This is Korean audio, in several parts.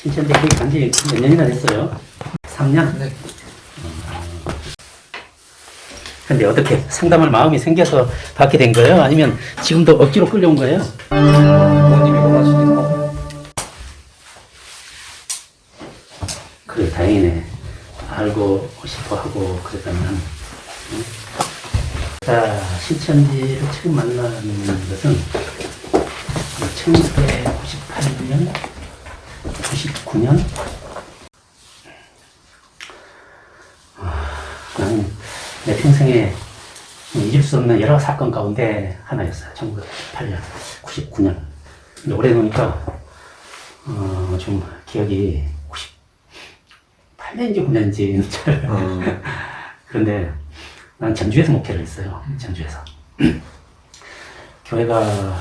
신천지 거기 간지 몇 년이나 됐어요? 3년? 네. 근데 어떻게 상담할 마음이 생겨서 받게 된 거예요? 아니면 지금도 억지로 끌려온 거예요? 부모님이 원하시니까. 그래 다행이네. 알고 싶어 하고 그랬다면. 응? 자, 신천지를 처음 만나는 것은 1998년, 99년. 나는 내 평생에 잊을 수 없는 여러 사건 가운데 하나였어요. 1998년, 99년. 근데 오래되니까 어, 좀 기억이 98년인지 9년인지 잘 음. 그런데 난 전주에서 목회를 했어요. 전주에서. 교회가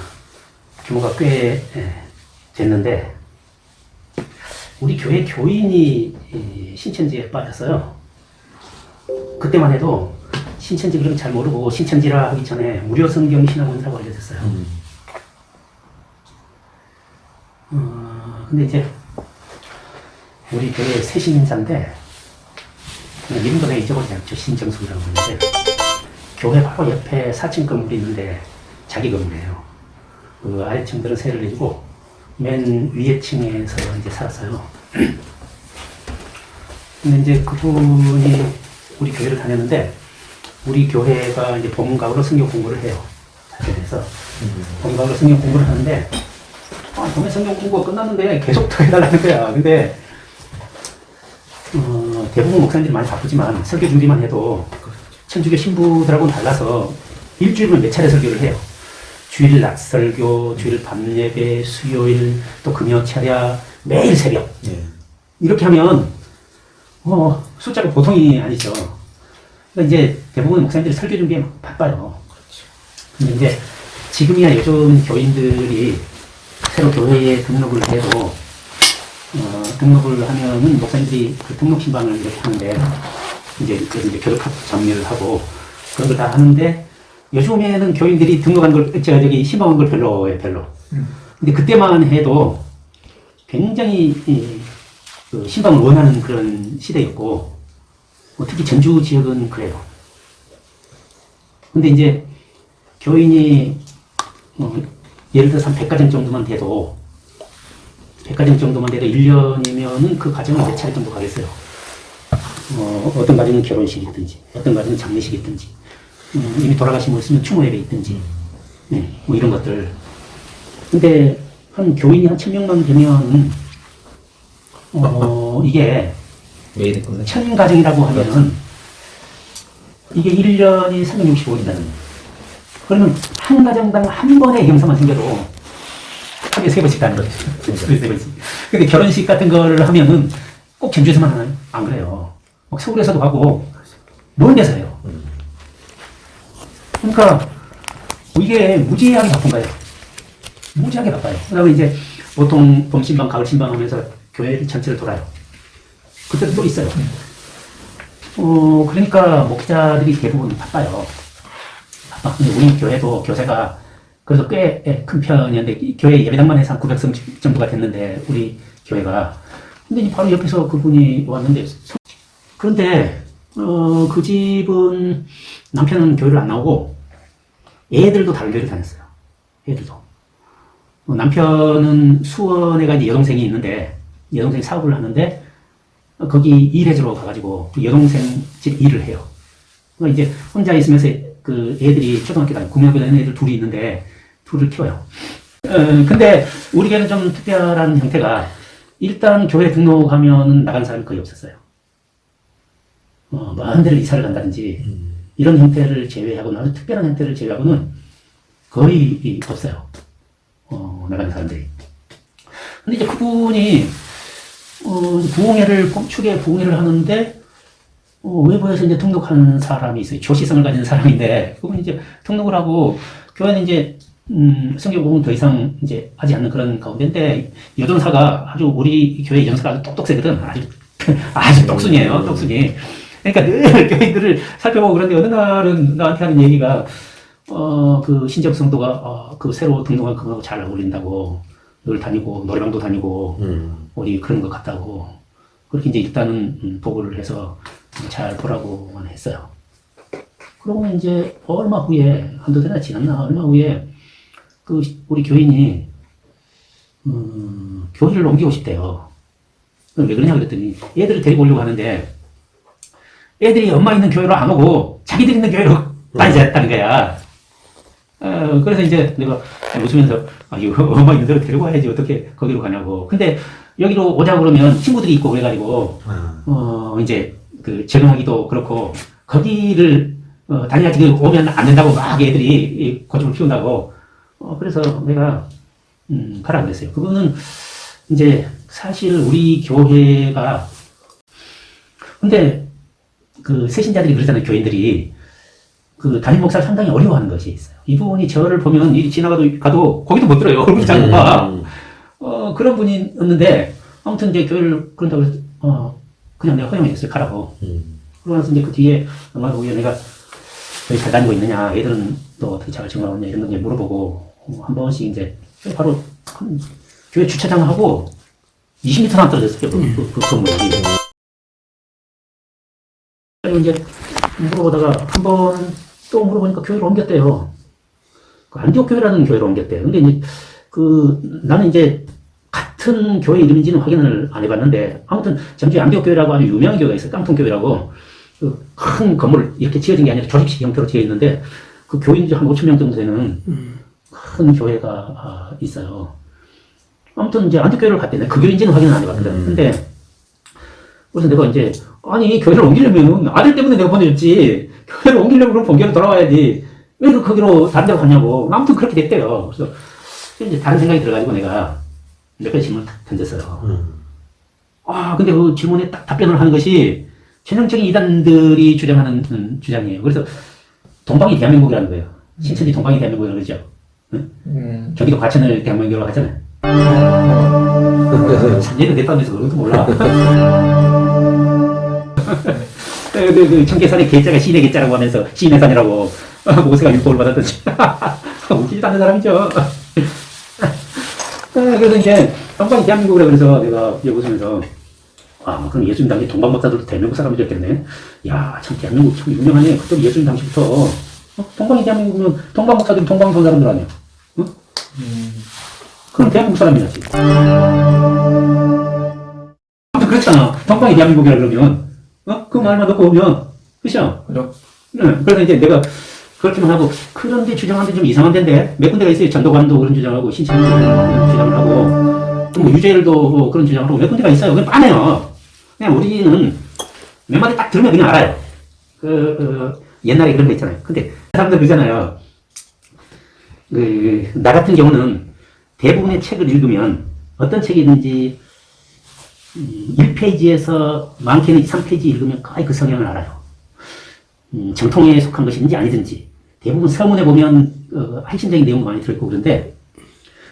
규모가 꽤 예, 됐는데 우리 교회 교인이 이 신천지에 빠졌어요. 그때만 해도 신천지 그럼 잘 모르고 신천지라 하기 전에 무료 성경 신학 원사고 알려졌어요. 음. 어, 근데 이제 우리 교회 새 신인사인데 그냥 이름도 내가 잊어버리지 않죠. 신정숙이라고 하는데 교회 바로 옆에 4층 건물이 있는데 자기 건물이에요. 그 아래층들은 세를 내주고 맨 위에 층에서 이제 살았어요. 근데 이제 그분이 우리 교회를 다녔는데 우리 교회가 이제 본각으로 성경 공부를 해요. 자체에서 본각으로 성경 공부를 하는데 아, 정말 성경 공부가 끝났는데 계속 더 해달라는 거야. 근데 어, 대부분 목사님들이 많이 바쁘지만 설교 준비만 해도 천주교 신부들하고는 달라서 일주일은 몇 차례 설교를 해요. 주일 낮 설교, 주일 밤 예배, 수요일, 또 금요 차례, 매일 새벽. 예. 이렇게 하면 어, 숫자가 보통이 아니죠. 그러니까 이제 대부분 목사님들이 설교 준비에 막 바빠요. 근데 이제 지금이야 요즘 교인들이 새로 교회에 등록을 해도 어, 등록을 하면은 목사님들이 그 등록 신방을 이렇게 하는데 이제 이제 교육 정리를 하고 그런 걸 다 하는데 요즘에는 교인들이 등록한 걸 제가 저기 신방한 걸 별로예요 별로. 근데 그때만 해도 굉장히 이, 그 신방을 원하는 그런 시대였고 뭐 특히 전주 지역은 그래요. 근데 이제 교인이 어, 예를 들어서 한 100가정 정도만 돼도 100가정 정도만 돼도 1년이면은 그 가정은 몇 차례 정도 가겠어요. 어, 어떤 가정은 결혼식이든지 어떤 가정은 장례식이든지 음, 이미 돌아가신 분 있으면 추모예배 있든지 네, 뭐 이런 것들 근데 한 교인이 한 천명만 되면 어, 이게. 천 가정이라고 하면 이게 1년이 365일이라는 그러면 한 가정당 한 번의 경사만 생겨도 하루에 세 번씩 가는 거죠. 하루에 세 번씩. 근데 결혼식 같은 거를 하면은 꼭 전주에서만 하나요? 안 그래요. 막 서울에서도 하고 먼 데서 해요. 그러니까 이게 무지하게 바쁜 거예요. 무지하게 바빠요. 그다음에 이제 보통 봄 신방, 가을 신방 하면서 교회 전체를 돌아요. 그때도 또 있어요. 어, 그러니까 목자들이 대부분 바빠요. 바빠. 근데 우리 교회도 교세가 그래서 꽤 큰 편이었는데 이 교회 예배당만 해서 한 900성 정도가 됐는데 우리 교회가 근데 바로 옆에서 그분이 왔는데 서- 그런데 어, 그 집은 남편은 교회를 안 나오고 애들도 다른 교회를 다녔어요. 애들도. 어, 남편은 수원에 가 이제 여동생이 있는데 여동생이 사업을 하는데 어, 거기 일해주러 가가지고 그 여동생 집 일을 해요. 그러니까 이제 혼자 있으면서 그 애들이 초등학교 다니고 국민학교 다니는 애들 둘이 있는데 둘을 키워요. 어, 근데 우리 교회는 좀 특별한 형태가 일단 교회 등록하면 나간 사람이 거의 없었어요. 어, 먼 데를 이사를 간다든지 이런 형태를 제외하고는 특별한 형태를 제외하고는 거의 이- 없어요. 어, 나가는 사람들이. 근데 이제 그분이 어, 부흥회를 축에 부흥회를 하는데 어, 외부에서 이제 등록하는 사람이 있어요. 교시성을 가진 사람인데 그분이 이제 등록을 하고 교회는 이제 음, 성경 공부는 더 이상 이제 하지 않는 그런 가운데인데 여전사가 아주 우리 교회 여전사가 아주 똑똑세거든. 아주 아주 똑순이에요. 똑순이. 그러니까 늘 교인들을 살펴보고 그런데 어느 날은 나한테 하는 얘기가 어, 그 신적 성도가 어, 그 새로 등록한 그거하고 잘 어울린다고 다니고 노래방도 다니고 음. 어디 그런 것 같다고 그렇게 이제 일단은 음, 보고를 해서 잘 보라고만 했어요. 그러고 이제 얼마 후에 한두 달이나 지났나 얼마 후에 그 우리 교인이 음, 교회를 옮기고 싶대요. 왜 그러냐 그랬더니 애들을 데리고 오려고 하는데 애들이 엄마 있는 교회로 안 오고 자기들 있는 교회로 다니자는 거야. 어, 그래서 이제 내가 웃으면서 아, 이거 엄마 있는 데로 데리고 와야지 어떻게 거기로 가냐고. 근데 여기로 오자 그러면 친구들이 있고 그래가지고 아. 어, 이제, 그, 적응하기도 그렇고, 거기를, 어, 다녀야지 그 오면 안 된다고 막 애들이 이 고집을 피운다고. 어, 그래서 내가, 음, 가라 그랬어요. 그거는, 이제, 사실 우리 교회가, 근데, 그, 세신자들이 그러잖아요, 교인들이. 그, 담임 목사를 상당히 어려워하는 것이 있어요. 이분이 저를 보면, 이 지나가도, 가도, 거기도 못 들어요. 얼굴이 작은 봐. 음. 어, 그런 분이었는데, 아무튼 이제 교회를 그런다고 해서, 어, 그냥 내가 허용해 줬어요. 가라고. 음. 그러고 나서 이제 그 뒤에 얼마 후에 내가 여기 잘 다니고 있느냐, 애들은 또 어떻게 잘 있냐, 이런 거 이제 물어보고, 어, 한 번씩 이제, 바로 한 교회 주차장하고 20m나 떨어졌어요. 그, 그, 그 건물이. 그리고 이제 물어보다가 한 번 또 물어보니까 교회를 옮겼대요. 그 안디옥 교회라는 교회로 옮겼대요. 근데 이제 그 나는 이제 같은 교회 이름인지는 확인을 안 해봤는데 아무튼 전주에 안디옥 교회라고 아주 유명한 교회가 있어요. 깡통 교회라고 그 큰 건물 이렇게 지어진 게 아니라 조직식 형태로 지어 있는데 그 교인들이 한 5천 명 정도 되는 큰 교회가 아, 있어요. 아무튼 이제 안디옥 교회를 갔대. 내가 그 교회인지는 확인을 안 해봤거든. 음. 근데 그래서 내가 이제 아니 교회를 옮기려면 아들 때문에 내가 보내줬지. 교회를 옮기려면 그럼 본교로 돌아와야지. 왜 그 거기로 다른 데로 가냐고. 아무튼 그렇게 됐대요. 그래서 이제 다른 생각이 들어가지고 내가 몇 가지 질문을 탁 던졌어요. 음. 아 근데 그 질문에 딱 답변을 하는 것이 전형적인 이단들이 주장하는 음, 주장이에요. 그래서 동방이 대한민국이라는 거예요. 신천지 동방이 대한민국이라는 거죠. 음. 경기도 과천을 대한민국이라고 하잖아요. 참, 얘는 내 딴에서 그런 것도 몰라. 그, 그, 그 청계산의 계자가 시인의 계자라고 하면서 시인의 산이라고 모세가 율법을 받았던지 웃기지도 않는 사람이죠. 아, 그래서 이제 동방이 대한민국이라 그래서 내가 웃으면서 아 그럼 예수님 당시 동방 박사들도 대한민국 사람이 됐겠네. 야 참 대한민국 참 유명하네. 그때 예수님 당시부터 어? 동방이 대한민국이면 동방 박사들이 동방 본 사람들 아니야. 어? 그럼 대한민국 사람이라지. 아무튼 그렇잖아. 동방이 대한민국이라 그러면, 어? 그 말만 놓고 보면, 그죠? 그죠? 응. 그래서 이제 내가 그렇게만 하고, 그런데 주장하는데 좀 이상한 데인데, 몇 군데가 있어요. 전도관도 그런 주장하고, 신천도 그런 주장을 하고, 또 뭐 유재일도 뭐 그런 주장을 하고, 몇 군데가 있어요. 그냥 빠네요. 그냥 우리는 몇 마디 딱 들으면 그냥 알아요. 그, 그 옛날에 그런 거 있잖아요. 근데 사람들 그러잖아요. 그, 나 같은 경우는 대부분의 책을 읽으면 어떤 책이든지 1페이지에서 많게는 2, 3페이지 읽으면 거의 그 성향을 알아요. 음, 정통에 속한 것인지 아니든지 대부분 서문에 보면 어, 핵심적인 내용도 많이 들어있고 그런데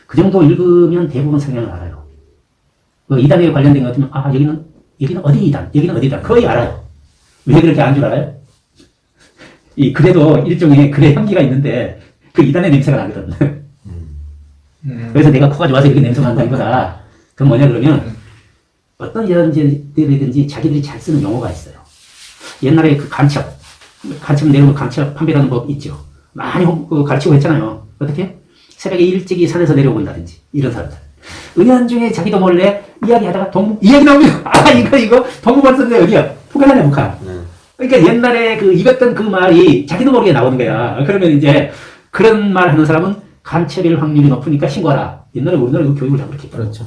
그 정도 읽으면 대부분 성향을 알아요. 그 이단에 관련된 것 같으면 아 여기는 여기는 어디 이단 여기는 어디 이단 거의 알아요. 왜 그렇게 아는 줄 알아요? 이 그래도 일종의 글의 향기가 있는데 그 이단의 냄새가 나거든. 음. 그래서 내가 코가 좋아서 이렇게 냄새가 난다기보다 그건 뭐냐 그러면 어떤 여자들이든지 자기들이 잘 쓰는 용어가 있어요. 옛날에 그 간첩, 간첩 내려오면 간첩 판별하는 법 있죠. 많이 홍- 그 가르치고 했잖아요. 어떻게? 새벽에 일찍이 산에서 내려오고 있다든지 이런 사람들. 은연 중에 자기도 몰래 이야기하다가 동무 이야기 나오면 아 이거 이거 썼는데 여기야 북한이야 북한. 네. 그러니까 옛날에 그 읽었던 그 말이 자기도 모르게 나오는 거야. 그러면 이제 그런 말 하는 사람은 간첩일 확률이 높으니까 신고하라. 옛날에 우리나라 그 교육을 다 그렇게. 그렇죠.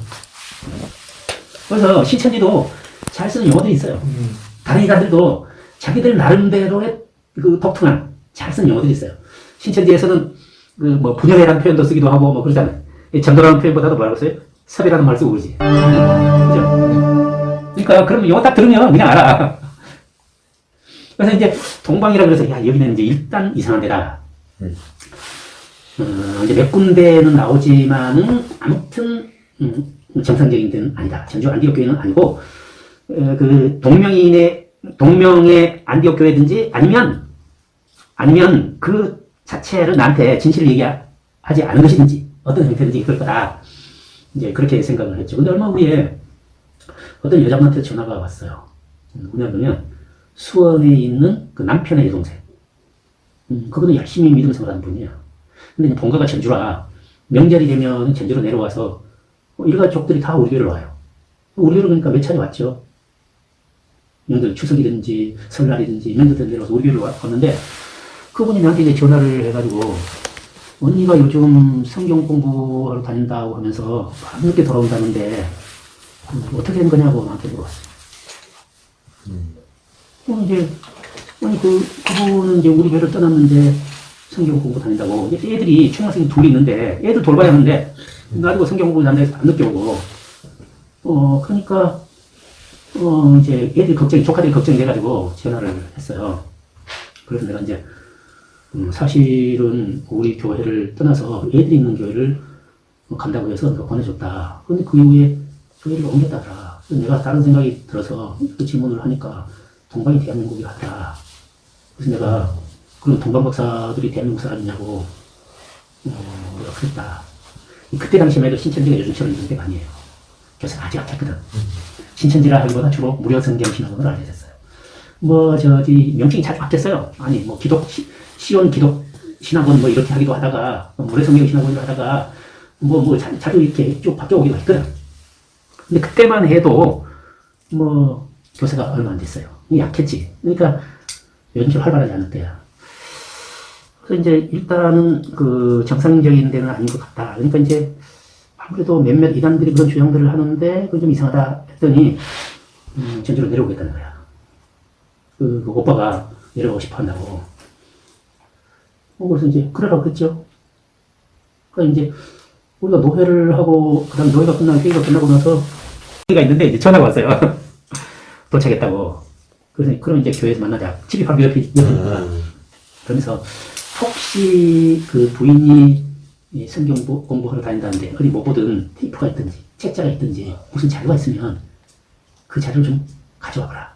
그래서 신천지도 잘 쓰는 용어들이 있어요. 음. 다른 이단들도 자기들 나름대로의 그 독특한 잘 쓰는 용어들이 있어요. 신천지에서는 그 뭐 분열이라는 표현도 쓰기도 하고 뭐 그러잖아요. 이 전도라는 표현보다도 뭐라고 써요? 섭이라는 말 쓰고 그러지. 그죠? 그러니까 그러면 용어 딱 들으면 그냥 알아. 그래서 이제 동방이라 그래서 야 여기는 이제 일단 이상한 데다. 음. 어, 이제 몇 군데는 나오지만은 아무튼 음, 정상적인 데는 아니다. 전주 안디옥 교회는 아니고 어, 그 동명인의 동명의 안디옥 교회든지 아니면 아니면 그 자체를 나한테 진실을 얘기하지 않은 것이든지 어떤 형태든지 그럴 거다. 이제 그렇게 생각을 했죠. 근데 얼마 후에 어떤 여자분한테 전화가 왔어요. 누구냐면 수원에 있는 그 남편의 여동생. 음, 그분은 열심히 믿음 생활하는 분이에요. 근데 본가가 전주라 명절이 되면 전주로 내려와서 어, 일가 족들이 다 우리 교회로 와요. 우리 교회로 그러니까 몇 차례 왔죠. 명절 추석이든지 설날이든지 명절때 내려와서 우리 교회로 왔- 왔는데 그분이 나한테 이제 전화를 해가지고 언니가 요즘 성경 공부하러 다닌다고 하면서 밤늦게 돌아온다는데 음, 어떻게 된 거냐고 나한테 물어봤어요. 어, 이제 아니 그 그분은 이제 우리 교회를 떠났는데 성경 공부 다닌다고 애들이 초등학생이 둘이 있는데 애들 돌봐야 하는데 나도 성경 공부 다니는데 안 늦게 오고 어 그러니까 어 이제 애들 걱정이 조카들이 걱정이 돼가지고 전화를 했어요. 그래서 내가 이제 음, 사실은 우리 교회를 떠나서 애들이 있는 교회를 뭐 간다고 해서 내가 보내줬다. 근데 그 이후에 교회를 옮겼다더라. 내가 다른 생각이 들어서 그 질문을 하니까 동방이 대한민국이 같다. 그래서 내가 그런 동방 박사들이 대한민국 사람이냐고 어, 그랬다. 그때 당시만 해도 신천지가 요즘처럼 있는 데가 아니에요. 교사가 아주 약했거든. 신천지라 하기보다 주로 무료 성경 신학으로 알려졌어요. 뭐 저기 명칭이 자주 바뀌었어요. 아니 뭐 기독 시, 시온 기독 신학원 뭐 이렇게 하기도 하다가 뭐 무료 성경 신학원으로 하다가 뭐뭐 자주 이렇게 쭉 바뀌어 오기도 했거든. 근데 그때만 해도 뭐 교사가 얼마 안 됐어요. 약했지. 그러니까 요즘처럼 활발하지 않을 때야. 그래서 이제 일단은 그 정상적인 데는 아닌 것 같다. 그러니까 이제 아무래도 몇몇 이단들이 그런 주장들을 하는데 그건 좀 이상하다 했더니 음, 전주로 내려오겠다는 거야. 그, 그 오빠가 내려가고 싶어 한다고. 어, 그래서 이제 그러라고 그랬죠. 그러니까 이제 우리가 노회를 하고 그다음 노회가 끝나고 회의가 끝나고 나서 회의가 있는데 이제 전화가 왔어요. 도착했다고. 그래서 그럼 이제 교회에서 만나자. 집이 바로 옆에 옆이니까. 그러면서 혹시 그 부인이 이 성경 보- 공부하러 다닌다는데 어디 뭐 보든 테이프가 있든지 책자가 있든지 무슨 자료가 있으면 그 자료를 좀 가져와 봐라.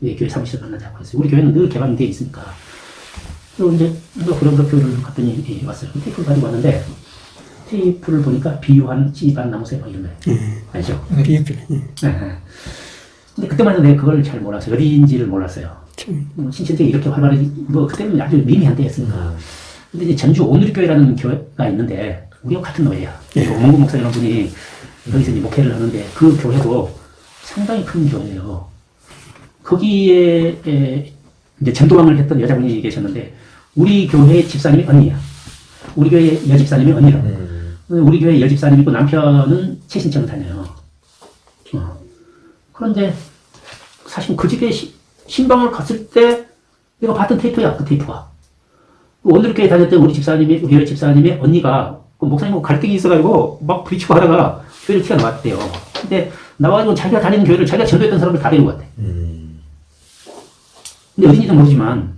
왜 교회 사무실 만나자고 했어요. 우리 교회는 늘 개방이 되어 있으니까. 그리고 이제 뭐 그런 거 교회를 갔더니 예, 왔어요. 그 테이프를 가지고 왔는데 테이프를 보니까 비유한 씨반 나무새 막 이런 거 알죠? 비읍들. 예. 네. 근데 그때만 해도 내가 그걸 잘 몰랐어요. 어디인지를 몰랐어요. 참. 뭐 신천지가 이렇게 활발하지 뭐 그때는 아주 미미한 때였으니까. 근데 이제 전주 오늘교회라는 교회가 있는데 우리와 같은 노예야. 예. 조문구 목사라는 분이 여기서 이제 목회를 하는데 그 교회도 상당히 큰 교회예요. 거기에 에, 이제 전도왕을 했던 여자분이 계셨는데 우리 교회 집사님이 언니야. 우리 교회 여집사님이 언니라. 우리 교회 여집사님 있고 남편은 최신청을 다녀요. 어. 그런데 사실 그 집에 시- 신방을 갔을 때 내가 봤던 테이프야, 그 테이프가. 오늘 교회 다닐 때 우리 집사님이, 우리 교회 집사님의 언니가 그 목사님하고 갈등이 있어가지고 막 부딪히고 하다가 교회를 튀어 나왔대요. 근데 나와가지고 자기가 다니는 교회를 자기가 전도했던 사람을 다 데리고 갔대. 근데 어딘지는 모르지만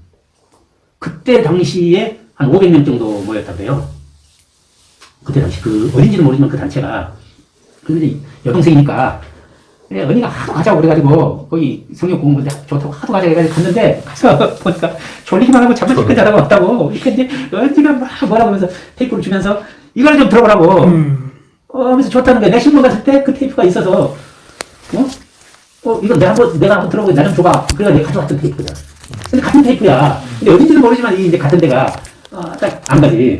그때 당시에 한 500명 정도 모였다고요. 그때 당시 그 어딘지는 모르지만 그 단체가 근데 여동생이니까 예, 언니가 하도 가자고 그래가지고 거기 성경 공부 좋다고 하도 가자고 해가지고 갔는데 가서 보니까 졸리기만 하고 잠만 찌끗 자다가 왔다고 근데 언니가 막 뭐라고 하면서 테이프를 주면서 이걸 좀 들어보라고 음. 어, 하면서 좋다는 거야. 내가 신문 갔을 때 그 테이프가 있어서 어? 어, 이거 내가 한번, 내가 한번 들어보고 나 좀 줘봐. 그래가 내가 가져왔던 테이프야. 근데 같은 테이프야. 근데 어딘지는 모르지만 이제 같은 데가, 어, 딱안 가지.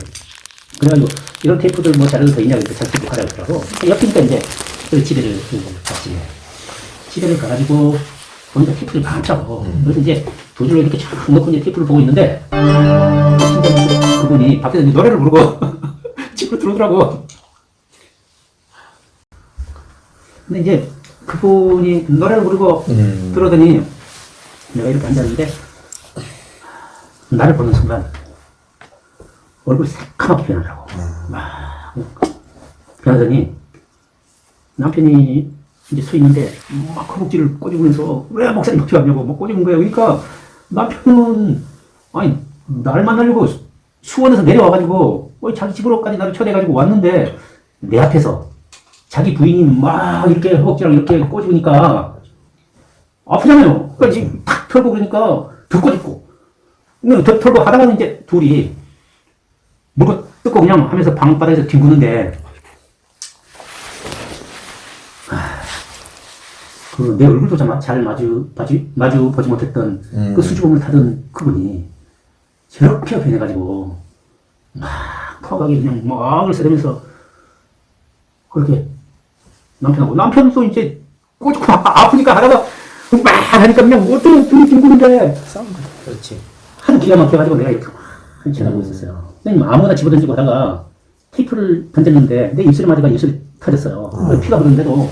그래가지고, 이런 테이프들 뭐 자료도 더 있냐고 이렇게 자꾸 하라고 그러더라고. 옆이니까 이제, 그 집에를 갔지. 집에를 가가지고, 보니까 테이프를 많더라고. 그래서 이제 두 줄로 이렇게 쫙 놓고 이제 테이프를 보고 있는데, 그분이 밖에서 노래를 부르고, 집으로 들어오더라고. 근데 이제 그분이 노래를 부르고 음. 들어오더니 내가 이렇게 앉았는데 나를 보는 순간 얼굴 새까맣게 변하더라고. 막 변하더니 남편이 이제 서 있는데 막 허벅지를 꼬집으면서 왜 목사님 어떻게 왔냐고 막 꼬집은 거예요. 그러니까 남편은 아니 날 만나려고 수- 수원에서 내려와가지고 어, 자기 집으로까지 나를 초대해가지고 왔는데 내 앞에서 자기 부인이 막 이렇게 허벅지랑 이렇게 꼬집으니까 아프잖아요. 그러니까 지금 탁 털고 그러니까 더 꼬집고. 더 털고 하다가는 이제 둘이 물고 뜯고 그냥 하면서 방바닥에서 뒹구는데 그 내 얼굴도 잘, 마주, 마주, 마주 보지 못했던 음. 그 수줍음을 타던 그분이 저렇게 변해가지고 막 퍼가게 그냥 막을 쓰면서 그렇게 남편하고 남편도 이제 꼬집고 아- 아프니까 하다가 막 하니까 그냥 어떤 둘이 뒹구는데 싸운. 그렇지. 하도 기가 막혀가지고 내가 이렇게 막 한치하고 있었어요. 그냥 아무나 집어던지고 하다가 테이프를 던졌는데 내 입술에 맞아가 입술이 터졌어요. 그래서 피가 흐르는데도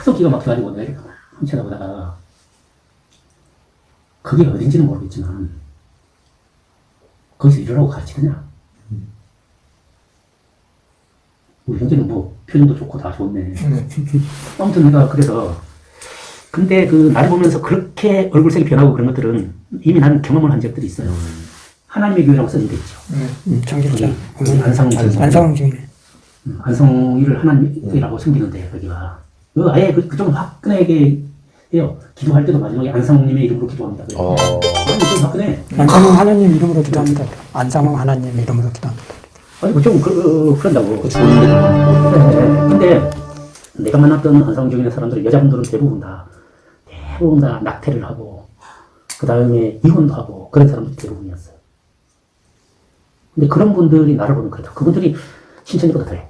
하도 기가 막혀가지고 내가 막 한치하고 하다가 그게 어딘지는 모르겠지만 거기서 이러라고 가르치느냐? 우리 형제는 뭐 표정도 좋고 다 좋네. 네. 아무튼 내가 그래서 근데 그 나를 보면서 그렇게 얼굴색이 변하고 그런 것들은 이미 나는 경험을 한 적들이 있어요. 하나님의 교회라고 써져 있죠. 네. 음. 거기 안상 안상 중이네. 음, 안성이를 하나님이라고 섬기는데 거기가 그 아예 그, 그쪽은 화끈하게 해요. 기도할 때도 마지막에 안성님의 이름으로 기도합니다. 그래요. 어. 아니 좀 화끈해. 안상홍 하나님 이름으로 기도합니다. 안상홍 하나님 이름으로 기도합니다. 아니 그좀 그, 어, 그런다고. 좋은데. 네, 근데 내가 만났던 안상적인 사람들 여자분들은 대부분 다 대부분 다 낙태를 하고 그 다음에 이혼도 하고 그런 사람들이 대부분이었어요. 근데 그런 분들이 나를 보면 그렇다. 그분들이 신천지보다 더해.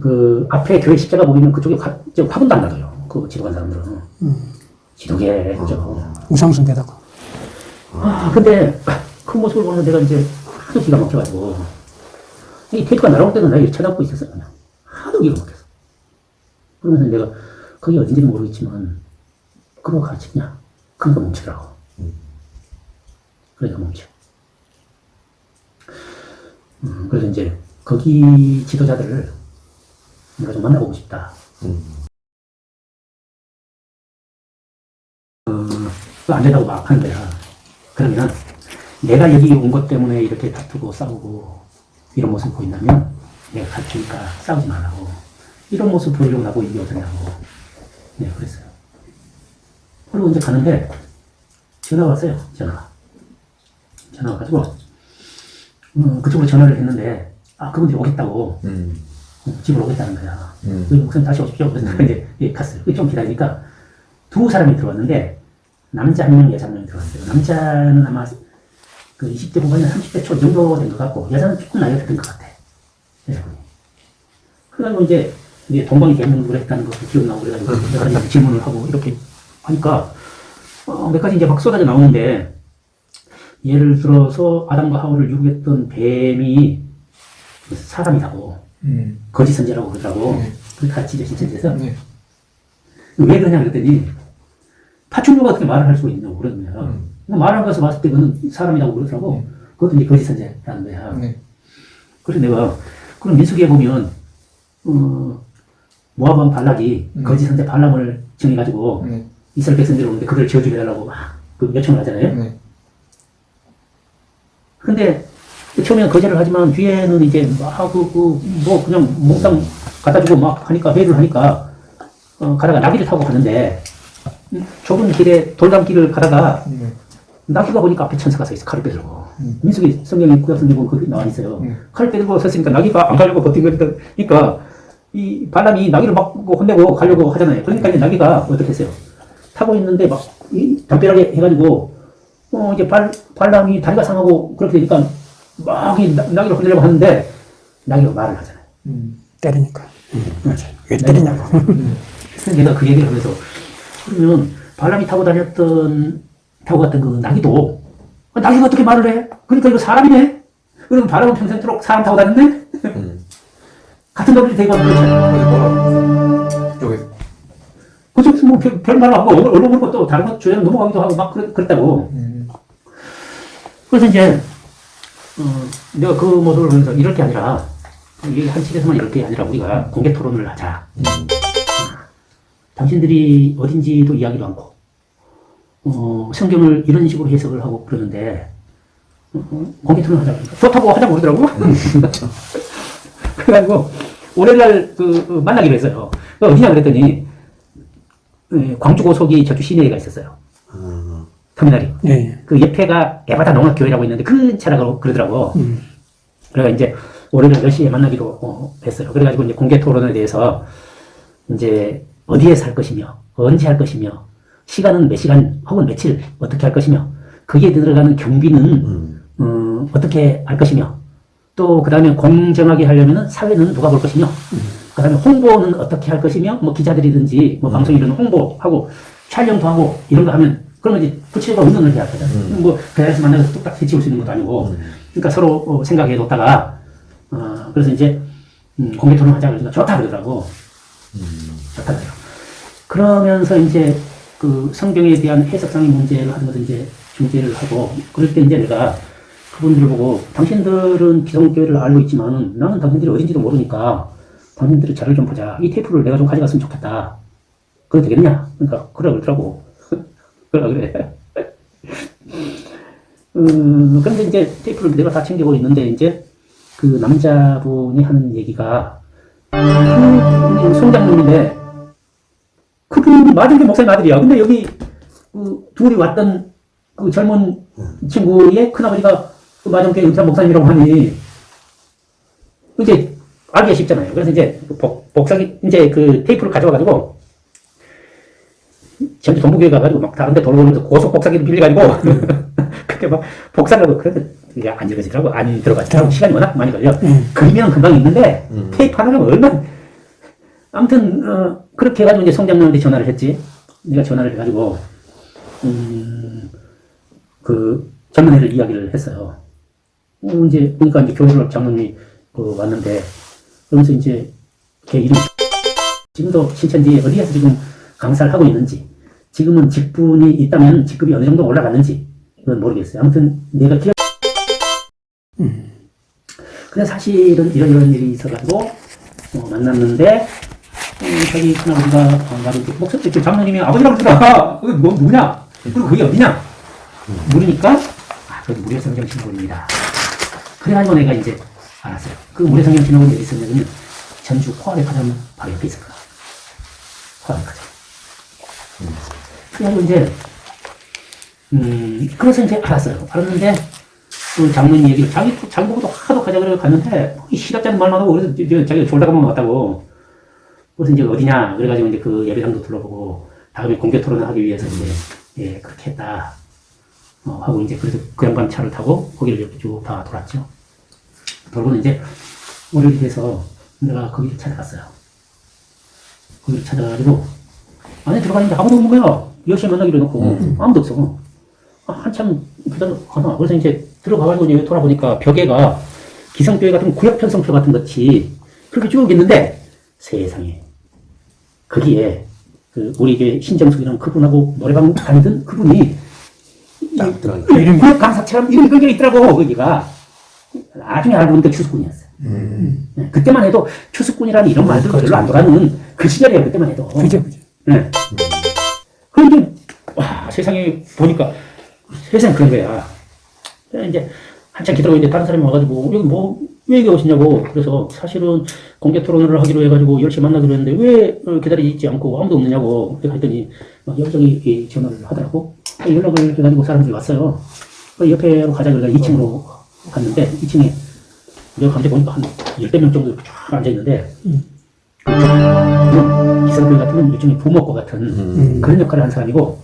그 앞에 교회 십자가 보이면 그쪽에 화, 저 화분도 안 놔둬요. 그 지도관 사람들은. 지도계 그죠. 우상숭배다고. 아, 근데 그 모습을 보면 내가 이제 하도 기가 막혀가지고 이 테이프가 날아올 때는 내가 이렇게 쳐다보고 있었어요. 그냥. 하도 기가 막혀서. 그러면서 내가 그게 어딘지는 모르겠지만 그거 가르치냐? 그러니까 멈추라고. 그러니까 멈춰. 음, 그래서 이제 거기 지도자들을 내가 좀 만나보고 싶다. 그거 안 된다고 막 하는 거야. 그러면 내가 여기 온 것 때문에 이렇게 다투고 싸우고 이런 모습 보인다면 내가 갈 테니까 싸우지 말라고. 이런 모습 보이려고 나보고 이게 어쩌냐고. 네, 그랬어요. 그리고 이제 가는데 전화가 왔어요. 전화가. 전화가 와가지고 어, 그쪽으로 전화를 했는데 아 그분들이 오겠다고 음. 어, 집으로 오겠다는 거야. 음. 그 목사님 다시 오십시오. 그래서 내가 이제 예, 갔어요. 좀 기다리니까 두 사람이 들어왔는데 남자 한 명, 여자 한 명이 들어왔어요. 남자는 아마 그 20대 후반이나 30대 초 정도 된 것 같고 여자는 조금 나이가 든것 같아. 그래가지고 이제 이제 동방이 개문을 했다는 것도 기억나고 그래가지고 내가 이제 질문을 하고 이렇게 하니까 어, 몇 가지 이제 막 쏟아져 나오는데 예를 들어서 아담과 하울을 유혹했던 뱀이 사람이라고 음. 거짓 선제라고 그러더라고. 네. 그렇게 가르치죠, 신천지에서. 네. 왜 그러냐 그랬더니 파충류가 어떻게 말을 할 수가 있냐고 그러는 거야. 음. 말하는 것을 봤을 때 그는 사람이라고 그러더라고. 그것도 이제 거짓 선제라는 거야. 네. 그래서 내가 그럼 민수기에 보면 어, 모압왕 발락이 음. 거짓 선제 발람을 정해가지고 네. 이스라엘 백성들이 오는데 그를 지어주게 해달라고 막 그 요청을 하잖아요. 네. 근데 처음에는 거절을 하지만 뒤에는 이제 막그뭐 그냥 몽땅 갖다 주고 막 하니까 회의를 하니까 어, 가다가 나귀를 타고 가는데 음, 좁은 길에 돌담길을 가다가 네. 나귀가 보니까 앞에 천사가 서 있어 칼을 빼들고 음. 민수기 성경에 구약 성경 거기 나와 있어요 음. 칼을 빼들고 섰으니까 나귀가 안 가려고 버틴 거니까 이 발람이 나귀를 막 혼내고 가려고 하잖아요 그러니까 이제 나귀가 어떻게 했어요 타고 있는데 막 이, 담벼락에 해가지고 어 이제 발 발람이 다리가 상하고 그렇게 되니까 막이 나귀를 혼내려고 하는데 나귀가 말을 하잖아요 음. 때리니까. 왜 때리냐고. 그래서 내가 그 얘기를 하면서 그러면 발람이 타고 다녔던 타고 갔던 그 나귀도 아, 나귀가 어떻게 말을 해? 그러니까 이거 사람이네. 그럼 발람은 평생토록 사람 타고 다녔네? 음. 같은 논리를 대고 하는 거죠. 어디 뭐라? 여기. 그쪽 뭐 별- 별말 하고 얼굴 얼굴 보고 또 다른 것 주제로 넘어가기도 하고 막 그랬, 그랬다고. 음. 그래서 이제 어, 내가 그 모습을 보면서 이럴 게 아니라 이게 한 집에서만 이럴 게 아니라 우리가 공개 토론을 하자. 당신들이 어딘지도 이야기도 않고 어, 성경을 이런 식으로 해석을 하고 그러는데 어, 어, 공개 토론을 하자. 좋다고 하자고 그러더라고. 그래가지고 월요일날 그, 그 만나기로 했어요. 그 어디냐 그랬더니 예, 광주 고속이 저쪽 시내에가 있었어요. 터미널이. 예. 그 옆에가 에바다 농학교회라고 있는데 그 차라고 그러더라고. 음. 그래가 이제 월요일 10시에 만나기로 어, 했어요. 그래가지고 이제 공개 토론에 대해서 이제 어디에서 할 것이며, 언제 할 것이며, 시간은 몇 시간 혹은 며칠 어떻게 할 것이며, 거기에 들어가는 경비는 음. 어, 어떻게 할 것이며, 또 그 다음에 공정하게 하려면 사회는 누가 볼 것이며, 그 다음에 홍보는 어떻게 할 것이며, 뭐 기자들이든지, 뭐 방송이든 홍보하고, 촬영도 하고, 이런 거 하면, 그러면 이제 부채가 해야 하거든. 음. 뭐, 대회에서 만나서 뚝딱 해치울 수 있는 것도 아니고, 그러니까 서로 어, 생각해 뒀다가, 어, 그래서 이제, 음, 공개 토론 하자 그러니까 좋다 그러더라고. 좋다 그래요. 그러면서 이제 그 성경에 대한 해석상의 문제를 하는 것을 이제 중재를 하고, 그럴 때 이제 내가 그분들을 보고, 당신들은 기성교회를 알고 있지만 나는 당신들이 어딘지도 모르니까 당신들의 자료를 좀 보자. 이 테이프를 내가 좀 가져갔으면 좋겠다. 그래도 되겠냐? 그러니까, 그래, 그러더라고. 그래. 음, 그런데 이제 테이프를 내가 다 챙기고 있는데, 이제 그 남자분이 하는 얘기가, 그 송장님인데, 그분이 맞은게 목사님 아들이야. 근데 여기, 그, 둘이 왔던 그 젊은 친구의 큰아버지가 그 마정교회 은사 목사님이라고 하니, 이제 알기가 쉽잖아요. 그래서 이제 그 복, 복사기, 이제 그 테이프를 가져와가지고, 전주 동부교회 가가지고 막 다른 데 돌아오면서 고속 복사기를 빌려가지고, 그렇게 막 복사를 하고, 그래도 이게 안 이루어지더라고. 안 들어가지더라고. 시간이 워낙 많이 걸려. 그림이랑 금방 있는데, 음. 테이프 하나가 얼마나, 아무튼, 어, 그렇게 해가지고 이제 송장님한테 전화를 했지. 내가 전화를 해가지고, 음, 그, 장로회를 이야기를 했어요. 어, 이제, 보니까 이제 교회를 장로님이 그 왔는데, 그러면서 이제, 걔 이름, 지금도 신천지에 어디에서 지금 강사를 하고 있는지, 지금은 직분이 있다면 직급이 어느 정도 올라갔는지, 이건 모르겠어요. 아무튼, 내가 기억, 근데 사실은 이런 이런 일이 있어가지고, 어, 만났는데, 어, 자기 큰아버지가 어, 나를 목소리 이렇게 장로님이 아버지라고 그러더라. 그게 뭐, 누구냐? 그리고 그게 어디냐? 물으니까, 아, 그래도 무료 성경 신부입니다. 그래가지고 내가 이제 알았어요. 그 무료 성경 신부는 어디 있었냐면, 전주 포화백화점 바로 옆에 있을 거야. 포화백화점. 그래가지고 이제, 음, 그래서 이제 알았어요. 알았는데, 그 장로님 얘기를, 자기, 자기 보고도 하도 가자 그래 갔는데, 이 시답잖은 말만 하고, 그래서 자기가 졸다가만 왔다고. 그래서 이제 어디냐, 그래가지고 이제 그 예배당도 둘러보고, 다음에 공개 토론을 하기 위해서 이제, 예, 그렇게 했다. 어, 하고 이제 그래서 그 양반 차를 타고 거기를 이렇게 쭉 다 돌았죠. 돌고는 이제 월요일이 돼서 내가 거기를 찾아갔어요. 거기를 찾아가지고 안에 들어가는데 아무도 없는 거야. 10시에 만나기로 해놓고 아무도 없어. 아, 한참 기다려가나. 그래서 이제 들어가가지고 이제 돌아보니까 벽에가 기성교회 같은 구역 편성표 같은 것이 그렇게 쭉 있는데 세상에 거기에 그 우리 교회 신정숙이라는 그분하고 노래방 다니던 그분이 딱 들어가니까. 이름 구역 강사처럼 이름이 걸려 있더라고 거기가 나중에 알고 보니까 추수꾼이었어요. 네, 그때만 해도 추수꾼이라는 이런 말들 별로 안 돌아는 그 시절이에요. 그때만 해도. 그죠, 그죠. 네. 그런데 와 세상에 보니까 세상 그런 거야. 이제 한참 기다리고 이제 다른 사람이 와가지고 여기 뭐왜 여기 오시냐고. 그래서 사실은 공개 토론을 하기로 해가지고 10시 만나기로 했는데 왜 어, 기다리지 않고 아무도 없느냐고. 그래서 했더니 막 여기저기 이 전화를 하더라고. 아, 연락을 해가지고 사람들이 왔어요. 그 옆에로 가자 그래서 2층으로 갔는데 2층에 내가 갑자기 보니까 한 열대 명 정도 쫙 앉아있는데 그 기성교회 같은 건 일종의 부목과 같은 음. 그런 역할을 한 사람이고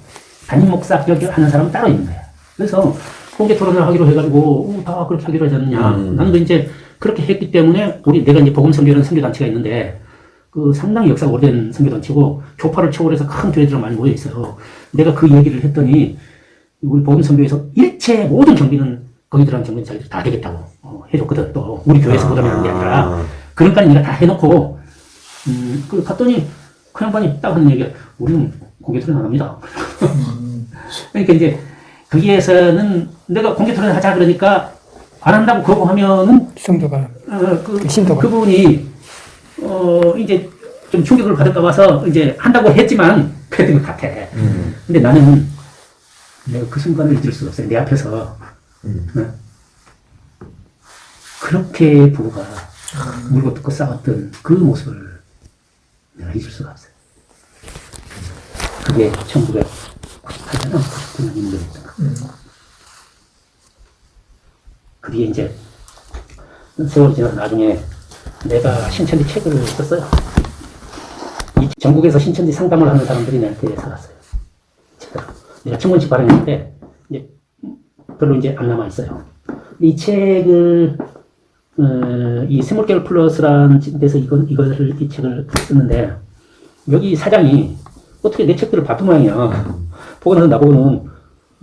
담임 목사 하는 사람은 따로 있는 거야. 그래서 공개 토론을 하기로 해가지고 어, 다 그렇게 하기로 하지 않느냐. 음. 나는 그 이제 그렇게 했기 때문에 우리 내가 이제 복음선교라는 선교단체가 있는데 그 상당히 역사가 오래된 선교단체고 교파를 초월해서 큰 교회들이 많이 모여 있어요. 내가 그 얘기를 했더니 우리 복음선교에서 일체 모든 경비는 거기들한 경비는 자기들 다 되겠다고 어, 해줬거든. 또 우리 교회에서 보답하는 게 아니라 아. 그러니까 내가 다 해놓고 음, 그 갔더니 그 양반이 딱 하는 얘기가 우리는 공개 토론 안 합니다. 그러니까 이제 거기에서는 내가 공개 토론 하자 그러니까 안 한다고 거부하면은 성도가 어, 그, 그 신도가. 그분이 어 이제 좀 충격을 받을까 봐서 이제 한다고 했지만 그랬던 것 같아. 음. 근데 나는 내가 그 순간을 잊을 수가 없어요. 내 앞에서 음. 어? 그렇게 부부가 물고 뜯고 싸웠던 그 모습을 내가 잊을 수가 없어요. 그게 1998년, 99년 인도였던 거. 그 뒤에 이제 세월이 지나서 나중에 내가 신천지 책을 썼어요. 이 전국에서 신천지 상담을 하는 사람들이 내한테 살았어요. 내가 천권씩 발행했는데 이제 별로 이제 안 남아 있어요. 이 책을 어, 이 세물개월 플러스라는 데서 이거 이거를 이 책을 썼는데 여기 사장이 어떻게 내 책들을 봤던 모양이야. 보고 나서 나보고는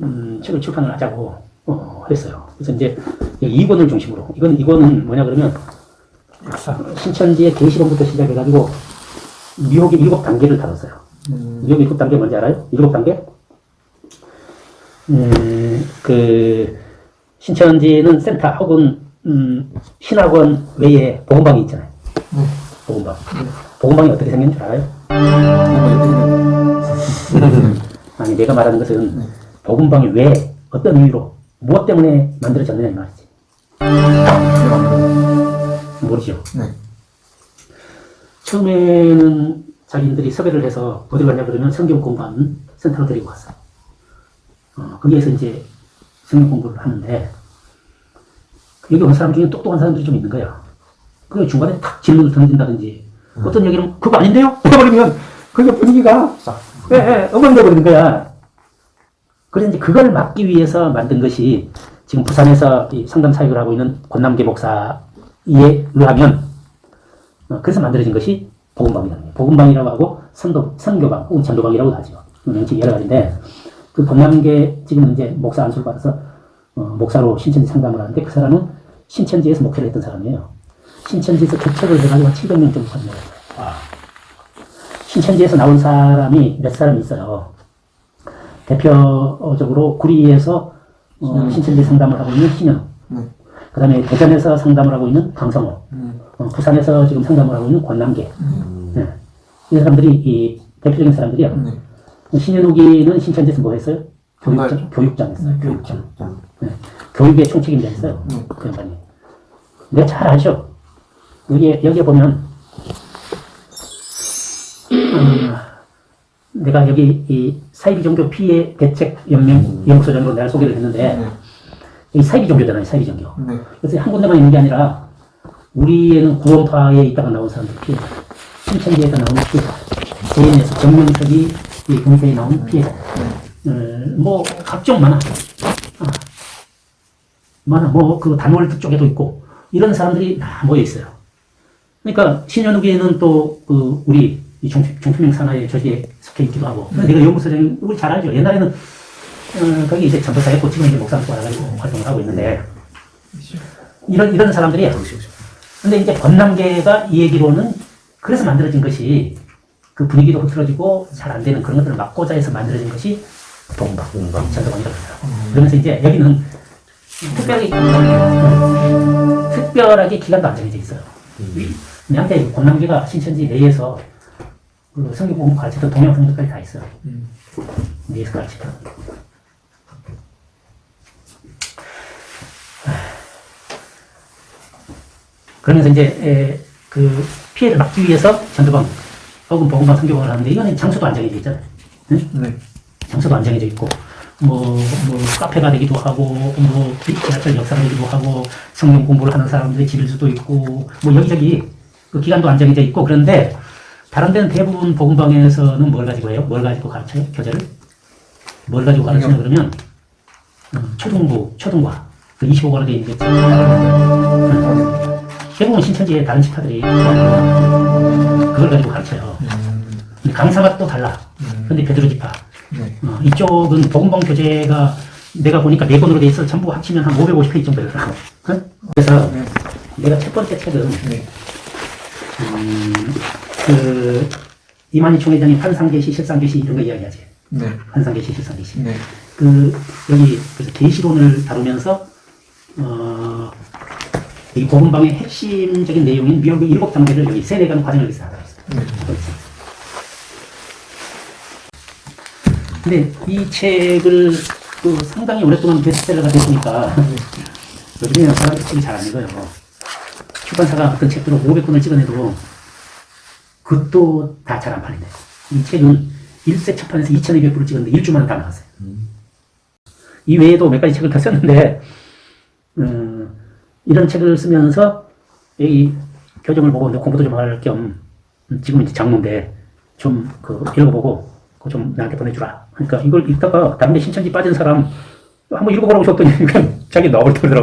음, 책을 출판을 하자고 어, 했어요. 그래서 이제 2권을 중심으로 이건 이거는 뭐냐 그러면. 신천지의 계시론부터 시작해가지고 미혹의 일곱 단계를 다뤘어요. 미혹 일곱 단계 뭔지 알아요? 일곱 단계? 음, 그 신천지는 센터 혹은 음, 신학원 외에 보건방이 있잖아요. 보건방. 보건방이 어떻게 생긴 줄 알아요? 아니 내가 말하는 것은 보건방이 왜 어떤 이유로 무엇 때문에 만들어졌느냐 이 말이지. 모르죠. 네. 처음에는 자기들이 섭외를 해서 어디 갔냐 그러면 성경 공부하는 센터로 데리고 갔어요. 어, 거기에서 이제 성경 공부를 하는데 여기 온 사람 중에 똑똑한 사람들이 좀 있는 거야. 그 중간에 탁 질문을 던진다든지 어떤 얘기는 그거 아닌데요? 해버리면 그게 분위기가 예, 예, 엉망돼 버리는 거야. 그래서 이제 그걸 막기 위해서 만든 것이 지금 부산에서 이 상담 사역을 하고 있는 권남계 목사에 의하면 어, 그래서 만들어진 것이 복음방이라는 거예요. 복음방이라고 하고 선도, 선교방 혹은 전도방이라고도 하죠. 명칭이 여러 가지인데 그 권남계 지금 이제 목사 안수를 받아서 어, 목사로 신천지 상담을 하는데 그 사람은 신천지에서 목회를 했던 사람이에요. 신천지에서 개척을 해가지고 한 700명 정도 되는 거예요. 신천지에서 나온 사람이 몇 사람 있어요. 대표적으로 구리에서 어, 신천지 상담을 하고 있는 신영. 그 다음에 대전에서 상담을 하고 있는 강성호. 어, 부산에서 지금 상담을 하고 있는 권남계. 네. 이 사람들이 이 대표적인 사람들이야. 신현욱이는 신천지에서 뭐 했어요? 교육장, 교육장 했어요. 교육장. 네. 교육의 총책임자 했어요. 그 양반이. 내가 잘 알죠? 여기에, 여기에 보면, 음, 내가 여기 이 사이비 종교 피해 대책 연맹 연구소 정도 내가 소개를 했는데, 이 사이비 종교잖아요, 사이비 종교. 그래서 한 군데만 있는 게 아니라, 우리에는 구원파에 있다가 나온 사람들 피해자, 신천지에서 나온 피해자, 개인에서 정명석이 이 공세에 나온 피해자, 어, 뭐 각종 많아. 아. 뭐그 단월드 쪽에도 있고 이런 사람들이 다 모여 있어요. 그러니까 신현욱에는 또 그 우리 이 종, 종표명 산하의 저기에 속해 있기도 하고 내가 연구소장이 우리 잘 알죠. 옛날에는 어, 거기 이제 전도사였고 지금 이제 목사로 와가지고 활동을 하고 있는데 이런 이런 사람들이 근데 이제 권남계가 이 얘기로는 그래서 만들어진 것이 그 분위기도 흐트러지고 잘 안 되는 그런 것들을 막고자 해서 만들어진 것이 동방, 전도방이라고 해요. 그러면서 이제 여기는 특별하게, 특별하게 기간도 안 정해져 있어요. 내한테 권남계가 신천지 내에서 그 성경 공부 가르치던 동양성들까지 다 있어요. 내에서 가르치던. 그러면서 이제 에, 그 피해를 막기 위해서 전도방 혹은 보건방 성교방을 하는데 이거는 장소도 안 정해져 있잖아요. 응? 장소도 안 정해져 있고 뭐, 뭐 카페가 되기도 하고 뭐 지하철 역사가 되기도 하고 성경 공부를 하는 사람들의 집일 수도 있고 뭐 여기저기 그 기간도 안 정해져 있고 그런데 다른 데는 대부분 복음방에서는 뭘 가지고 해요? 뭘 가지고 가르쳐요? 교재를? 뭘 가지고 가르치냐 그러면 음, 초등부, 초등과 그 25권으로 되어 있는 게. 음. 대부분 신천지의 다른 집파들이 그걸 가지고 가르쳐요. 근데 강사가 또 달라. 근데 베드로 집파. 어, 이쪽은 복음방 교재가 내가 보니까 네 권으로 돼 있어 전부 합치면 한 550페이지 정도 되더라고. 응? 그래서 내가 첫 번째 책은 음, 그 이만희 총회장이 환상계시, 실상계시 이런 거 이야기하지. 환상계시, 실상계시. 그 여기 그래서 계시론을 다루면서 어, 이 복음방의 핵심적인 내용인 미역의 일곱 단계를 여기 세뇌가는 과정을 여기서 하고 있어요. 근데 이 책을 그 상당히 오랫동안 베스트셀러가 됐으니까 요즘에는 사람들이 책이 잘 안 읽어요. 출판사가 어떤 책들을 500권을 찍어내도 그것도 다 잘 안 팔린대요. 이 책은 1세 첫판에서 2200부를 찍었는데 1주 만에 다 나갔어요. 이 외에도 몇 가지 책을 더 썼는데 음, 이런 책을 쓰면서 이 교정을 보고 이제 공부도 좀 할 겸 지금 이제 장모인데 좀 그 읽어보고 좀 나한테 보내주라. 그러니까 이걸 읽다가 다른데 신천지 빠진 사람 한번 읽어보라고 줬더니 그냥 자기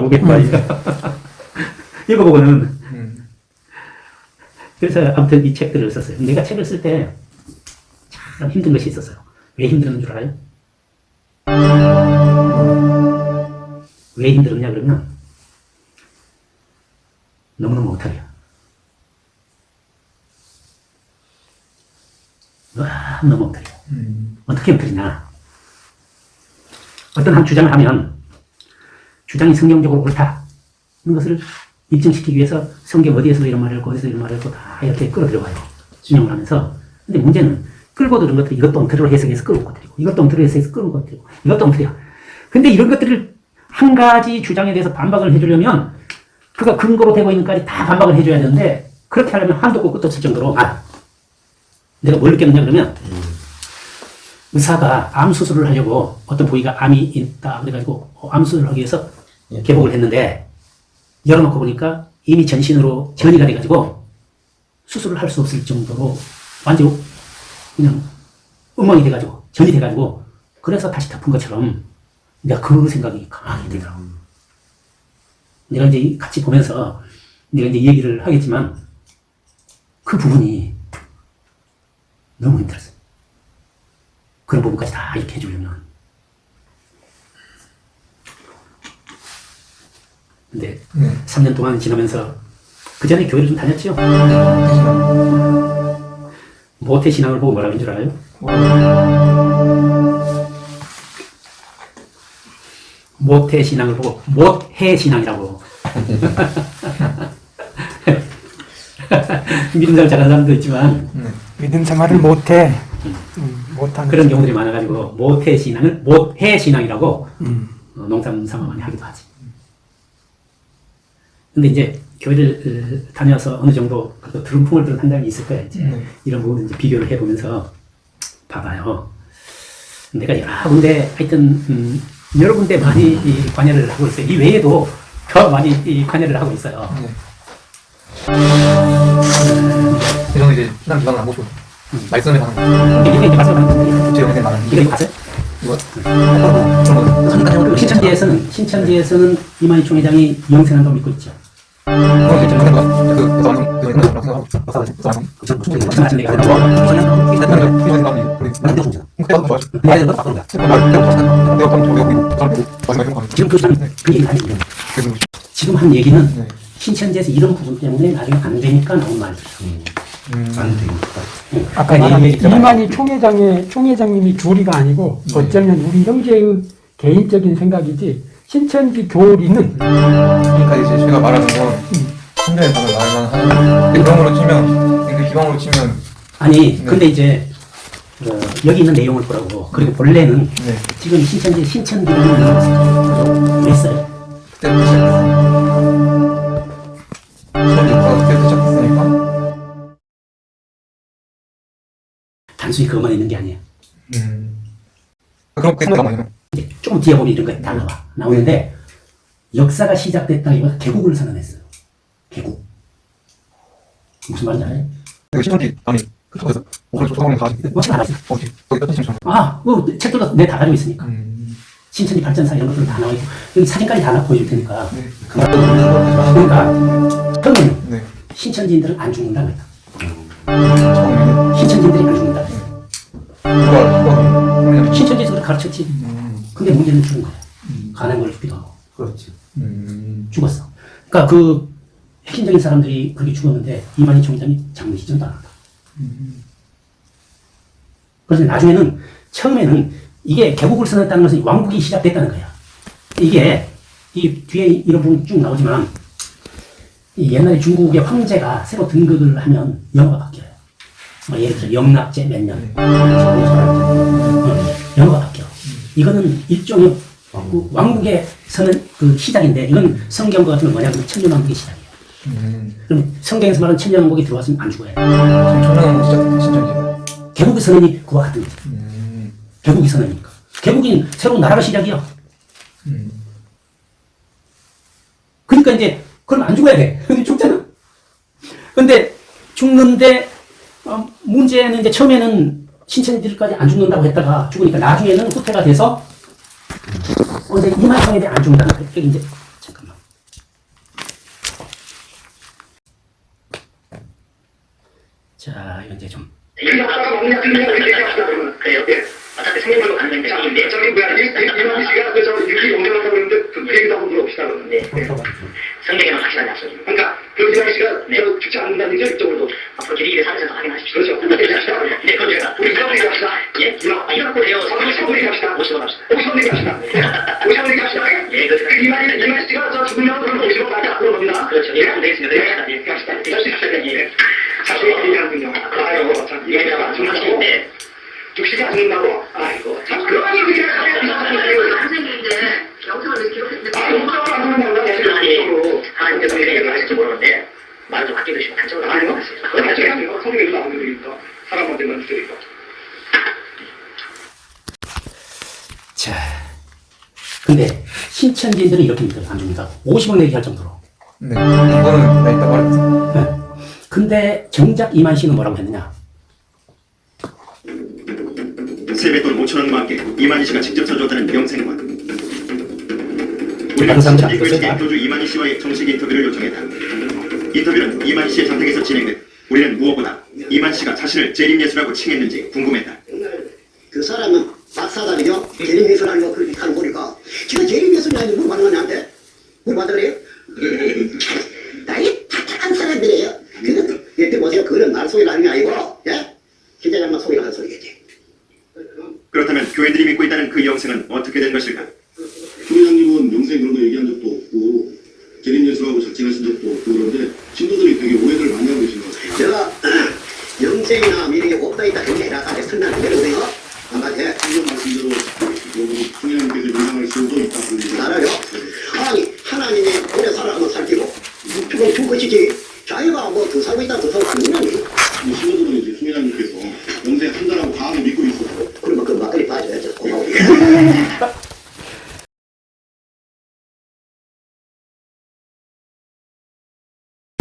그게 말이야. 읽어보고는 음. 그래서 아무튼 이 책들을 썼어요. 내가 책을 쓸 때 참 힘든 것이 있었어요. 왜 힘들었는 줄 알아요? 왜 힘들었냐 그러면 너무너무 못하게요. 와, 너무 못하게. 음. 어떻게 엎드리냐. 어떤 한 주장을 하면 주장이 성경적으로 옳다. 는 것을 입증시키기 위해서 성경 어디에서 이런 말을 했고 어디서 이런 말을 했고 다 이렇게 끌어들여가요. 진용을 하면서. 근데 문제는 끌고 들은 것들이 이것도 엉터리로 해석해서 끌고 들이고 이것도 엉터리로 해석해서 끌고 들이고 이것도 엉터리야. 근데 이런 것들을 한 가지 주장에 대해서 반박을 해주려면 그가 근거로 되고 있는 까지 다 반박을 해줘야 되는데 그렇게 하려면 한도 없고 끝도 없을 정도로 아 내가 뭘 느꼈느냐 그러면 의사가 암 수술을 하려고 어떤 부위가 암이 있다 그래가지고 어, 암 수술을 하기 위해서 예. 개복을 했는데 열어놓고 보니까 이미 전신으로 전이가 돼가지고 수술을 할 수 없을 정도로 완전 그냥 엉망이 돼가지고 전이 돼가지고 그래서 다시 덮은 것처럼 내가 그 생각이 강하게 들더라고. 내가 이제 같이 보면서 내가 이제 얘기를 하겠지만 그 부분이 너무 힘들었어요. 그런 부분까지 다 이렇게 해주려면. 근데 네. 3년 동안 지나면서 그 전에 교회를 좀 다녔죠. 모태 신앙을 보고 뭐라고 한줄 알아요? 모태 신앙을 보고 못해 신앙이라고. 믿음 잘하는 사람도 있지만 믿음 생활을 못해. 음. 그런 경우들이 많아가지고 모태 신앙을 못해 신앙이라고 음. 어, 농담 삼아 많이 하기도 하지. 근데 이제 교회를 어, 다녀서 어느 정도 그 들은 풍을 들은 판단이 있을 거야 이제 네. 이런 부분을 이제 비교를 해보면서 봐봐요. 내가 여러 군데 하여튼 음, 여러 군데 많이 이 관여를 하고 있어요. 이 외에도 더 많이 이 관여를 하고 있어요. 네. 이런 이제 신앙 기반을 안 보시고 말씀에. 이게 제 영상에 이거 이거 봤어요? 이거. 그 신천지에서는 신천지에서는 이만희 총회장이 영생한다고 믿고 있죠. 그그 지금 그그한 얘기는 네. 신천지에서 이런 부분 때문에 나중에 안 되니까 나온 말이에요. 안 되니까. 아까 말한 이. 이만희 총회장의 총회장님이 주리가 아니고 어쩌면 우리 형제의 개인적인 생각이지 신천지 교리는 그러니까 이제 제가 말하는 건 신뢰에 가면 말만 하는 그런 걸로 치면 그 기방으로 치면 아니 근데 이제 어, 여기 있는 내용을 보라고 그리고 본래는 네 지금 신천지 신천지라는 왜 써요? 그때부터 시작했어요. 단순히 그것만 있는 게 아니에요. 음. 그럼 그때 가만히 이제 조금 뒤에 보면 이런 거 다 나와 나오는데 역사가 시작됐다기보다 개국을 선언했어요. 개국 무슨 말인지 알아요? 그 신천지 아니 그쪽에서. 어디 거기 떴지 신천. 아, 그 책들도 내다 가지고 있으니까 음. 신천지 발전사 이런 것들 다 나와 있고 여기 사진까지 다 보여줄 테니까 네. 그러니까 처음에는 네. 신천지인들은 안 죽는다 그랬다. 처음에는 신천지인들이 안 그냥 신천지에서 그렇게 가르쳤지. 음. 근데 문제는 죽은 거야. 간에 걸리기도 하고 그렇지. 음. 죽었어. 그러니까 그 핵심적인 사람들이 그렇게 죽었는데 이만희 총장이 장례 시전도 안 한다. 그래서 나중에는 처음에는 이게 개국을 선언했다는 것은 왕국이 시작됐다는 거야. 이게 이 뒤에 이런 부분 쭉 나오지만 이 옛날에 중국의 황제가 새로 등극을 하면 영어가 바뀌어요. 뭐 예를 들어 영락제 몇 년, 어, 영어가 바뀌어. 이거는 일종의 그 왕국의 선언 그 시작인데 이건 성경과 같은 건 뭐냐 면 천년왕국의 시작이에요. 음. 그럼 성경에서 말하는 천년왕국이 들어왔으면 안 죽어요. 천년왕국 시작 신천지. 개국의 선언이 그와 같은 거죠. 음. 개국의 선언이니까. 개국이 새로운 나라가 시작이야. 음. 그러니까 이제 그럼 안 죽어야 돼. 근데 죽잖아. 근데 죽는데 어, 문제는 이제 처음에는 신천지들까지 안 죽는다고 했다가 죽으니까 나중에는 후퇴가 돼서 어, 이제 이만성에 대해 안 거예요. 이게 이제 잠깐만. 자, 이제 좀 예. 생명으로 가는 건데 생인데 저기 뭐야 이- 이- 이만희 씨가 그저 유기 용전한다고 그러는데 그 얘기도 한번 물어봅시다 그러면 네. 성경에는 확실한 약속입니다. 그러니까 그 이만희 씨가 저 죽지 않는다는 게 이쪽으로도 앞으로 길이길이 살면서 확인하십시오. 그렇죠. 네, 제가 우리 이런 얘기 합시다. 예? 아, 이런 거 해요. 우리 서울 얘기합시다. 50원 합시다. 50원 얘기 합시다. 50원 얘기 합시다. 예, 그렇죠. 그 이만희 이만희 씨가 저 죽으면 그럼 50원 나한테 앞으로 겁니다. 그렇죠. 예, 되겠습니다. 예, 예, 합시다. 합시다. 예. 자꾸 얘기하는군요. 아유, 참, 이게 안? 네. 죽시지 않는다고? 아이고, 참, 그런 얘기를 하세요. 선생님인데 영상을 기록했는데 아, 영상을 안 내가 아니, 지금 하나님 때문에 이렇게 하실지 모르는데 말을 좀 아끼고 싶어 단적으로 아니요. 그건. 성경에도 나오는 거니까. 사람한테 만 주니까. 자. 근데 신천지인들은 이렇게 믿어요. 안 줍니다. 50원 내기 할 정도로. 네. 이거는 나 이따 말했어. 네. 근데 정작 이만 씨는 뭐라고 했느냐? 세뱃돈 5천원과 함께 이만희 씨가 직접 사람들 안 신천지 들었어요? 교회 교주 이만희 씨와의 정식 인터뷰를 요청했다. 인터뷰는 이만희 씨의 선택에서 진행돼 우리는 무엇보다 이만 씨가 자신을 재림 예수라고 칭했는지 궁금했다. 그 사람은 박사다리죠. 재림 예수라는 거 그렇게 하는 거니까. 지금 재림 예수냐 아니 물어봤는 건데 물어봤다 그래요? 나이 착한 사람들이에요. 그건 이때 보세요. 그거는 말 소리를 하는 게 아니고 예? 기자장만 소리겠지. 교회들이 믿고 있다는 그 영생은 어떻게 된 것일까? 총회장님은 영생 그런 거 얘기한 적도 없고 재림 예수라고 자칭하신 적도 없고 그런데 신도들이 되게 오해를 많이 하고 계신 것 같아요. 제가 영생이나 미래에 없다 있다 그렇게 해라까지 설명을 드렸거든요. 한마디 해. 이런 말씀대로 여기 총회장님께서 영생할 수도 있다 그런 얘기. 알아요? 아니 하나님이 오래 살아가면 살기고 죽은 죽은 것이지 자기가 뭐 더 살고 있다 더 살고 있는 게 이 신도들은 이제 총회장님께서 영생 한다라고 과하게 믿고 있어서 그러면 그 막걸리 빠져야죠. 고마워.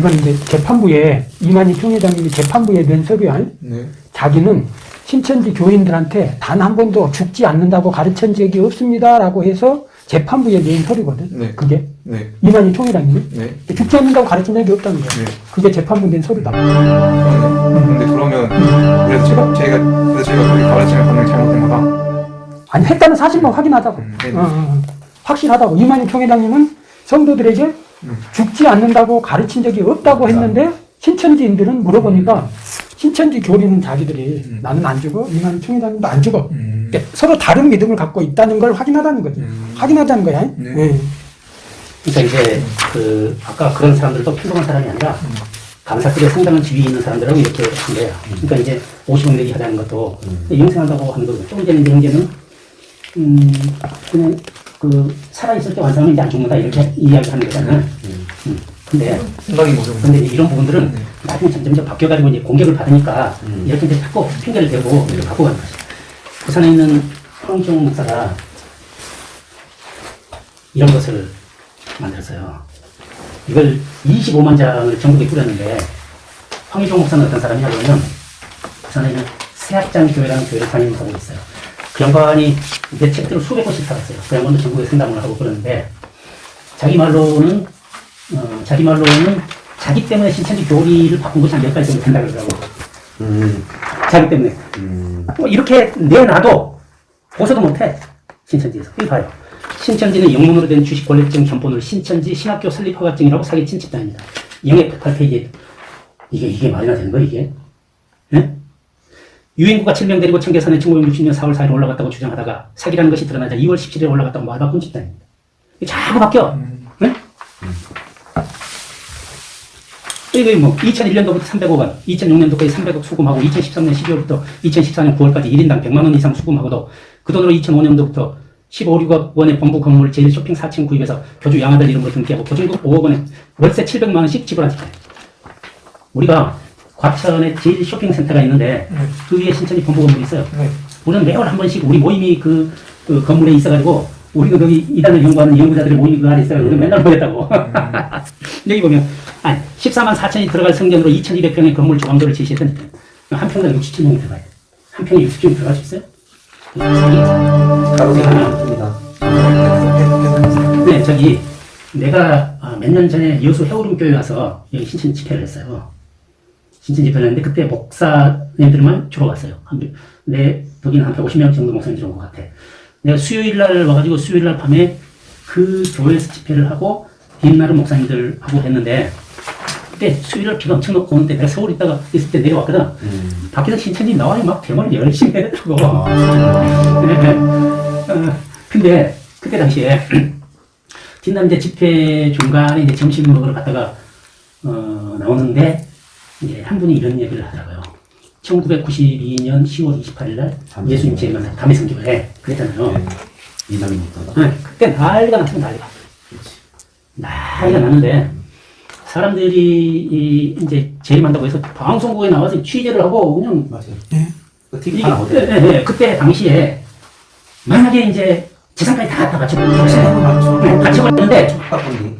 이건 이제 재판부에 이만희 총회장님이 재판부에 낸 서류야. 네. 자기는 신천지 교인들한테 단 한 번도 죽지 않는다고 가르친 적이 없습니다라고 해서 재판부에 낸 서류거든. 네. 그게 네. 이만희 총회장님이 네. 죽지 않는다고 가르친 적이 없다는 거야. 네. 그게 재판부 낸 서류다. 그러네. 근데 그러면 그래서 제가 제가 그래서 제가 가르침을 받는 게 잘못된 거다. 아니 했다는 사실만 확인하자고. 음, 네. 어, 어, 어. 확실하다고. 이만희 총회장님은 성도들에게 음. 죽지 않는다고 가르친 적이 없다고 했는데 신천지인들은 물어보니까 신천지 교리는 자기들이 음. 나는 안 죽어 이만희 총회장님도 안 죽어. 음. 그러니까 서로 다른 믿음을 갖고 있다는 걸 확인하다는 거지. 음. 확인하자는 거야. 네. 예. 그러니까 이제 그 아까 그런 사람들도 평범한 사람이 아니라 감사급의 상당한 지위에 있는 사람들하고 이렇게 한 거야. 그러니까 이제 50원 내기 하자는 것도 영생한다고 하는 거고 조금 전에 이제 형제는 음 그냥 그 살아있을 때 완성하면 이제 안 죽는다 이렇게 이야기하는 거잖아. 음. 근데 생각인 거죠. 근데 이제 이런 부분들은 나중에 점점점 바뀌어가지고 이제 공격을 받으니까 이렇게 이제 자꾸 핑계를 대고 이렇게 갖고 가는 거지. 부산에 있는 황종 목사가 이런 것을 만들었어요. 이걸 25만 장을 전국에 뿌렸는데 황희종 목사는 어떤 사람이냐 그러면 부산에 있는 세학장 교회라는 교회를 다니면서 있어요. 그 양반이 내 책들을 수백 권씩 팔았어요. 그 양반도 전국에 상담을 하고 그러는데 자기 말로는 어, 자기 말로는 자기 때문에 신천지 교리를 바꾼 것이 한몇 가지 정도 된다 그러더라고. 음, 자기 때문에. 음, 뭐 이렇게 내놔도 보서도 못해. 신천지에서. 이거 봐요. 신천지는 영문으로 된 주식 권리증 견본을 신천지 신학교 설립 허가증이라고 사기친 집단입니다. 영의 108페이지에 이게 이게 말이나 되는 거야 이게? 예? 유인구가 7명 데리고 청계산에 1960년 4월 4일 올라갔다고 주장하다가 사기라는 것이 드러나자 2월 17일에 올라갔다고 말 바꾼 집단입니다. 이게 자꾸 바뀌어. 네? 이게 뭐 2001년도부터 300억 원, 2006년도까지 300억 수금하고 2013년 12월부터 2014년 9월까지 1인당 100만 원 이상 수금하고도 그 돈으로 2005년도부터 15, 6억 원의 본부 건물 제일 쇼핑 4층 구입해서 교주 양아들 이름으로 등기하고 보증금 5억 원에 월세 700만 원씩 지불한 집단. 우리가 과천에 제일 쇼핑센터가 있는데 그 위에 신천지 본부 건물이 있어요. 네. 우리는 매월 한 번씩 우리 모임이 그, 그 건물에 있어가지고 우리가 거기 이단을 연구하는 연구자들의 모임이 그 안에 있어요. 우리는 맨날 보였다고. 여기 보면 아니 14만 4천이 들어갈 성전으로 2,200평의 건물 조항도를 제시했던 한 평당 67명이 들어가요. 한 평에 60명이 들어갈 수 있어요? 가로세입니다. 네, 저기 내가 아, 몇년 전에 여수 해오름 교회 와서 여기 신천 집회를 했어요. 신천 집회를 했는데 그때 목사님들만 주로 왔어요. 한, 내 거기는 한 150명 정도 목사님들이 온 것 같아. 내가 수요일 날 와가지고 수요일 날 밤에 그 교회에서 집회를 하고 뒷날은 목사님들하고 했는데 그때 수요일 날 비가 엄청 넣고 오는데 내가 서울 있다가 있을 때 내려왔거든. 밖에서 신천지 나와요. 막 대화를 열심히 해더라고. 네. 어, 근데 그때 당시에 뒷날 이제 집회 중간에 이제 점심 먹으러 갔다가 어, 나오는데 이제 한 분이 이런 얘기를 하더라고요. 1992년 10월 28일 날 예수님 제일 만난 담의 성교회 그랬잖아요. 이남이 못하다. 네, 그때 난리가 났으면 난리가. 난리가 났는데 사람들이 이 이제 재림한다고 해서 방송국에 나와서 취재를 하고 그냥 맞아요. 네. 그 TV 하나 예, 어디? 예, 예, 그때 당시에 만약에 이제 재산까지 다 갖다. 네, 바쳐버렸는데 학번이.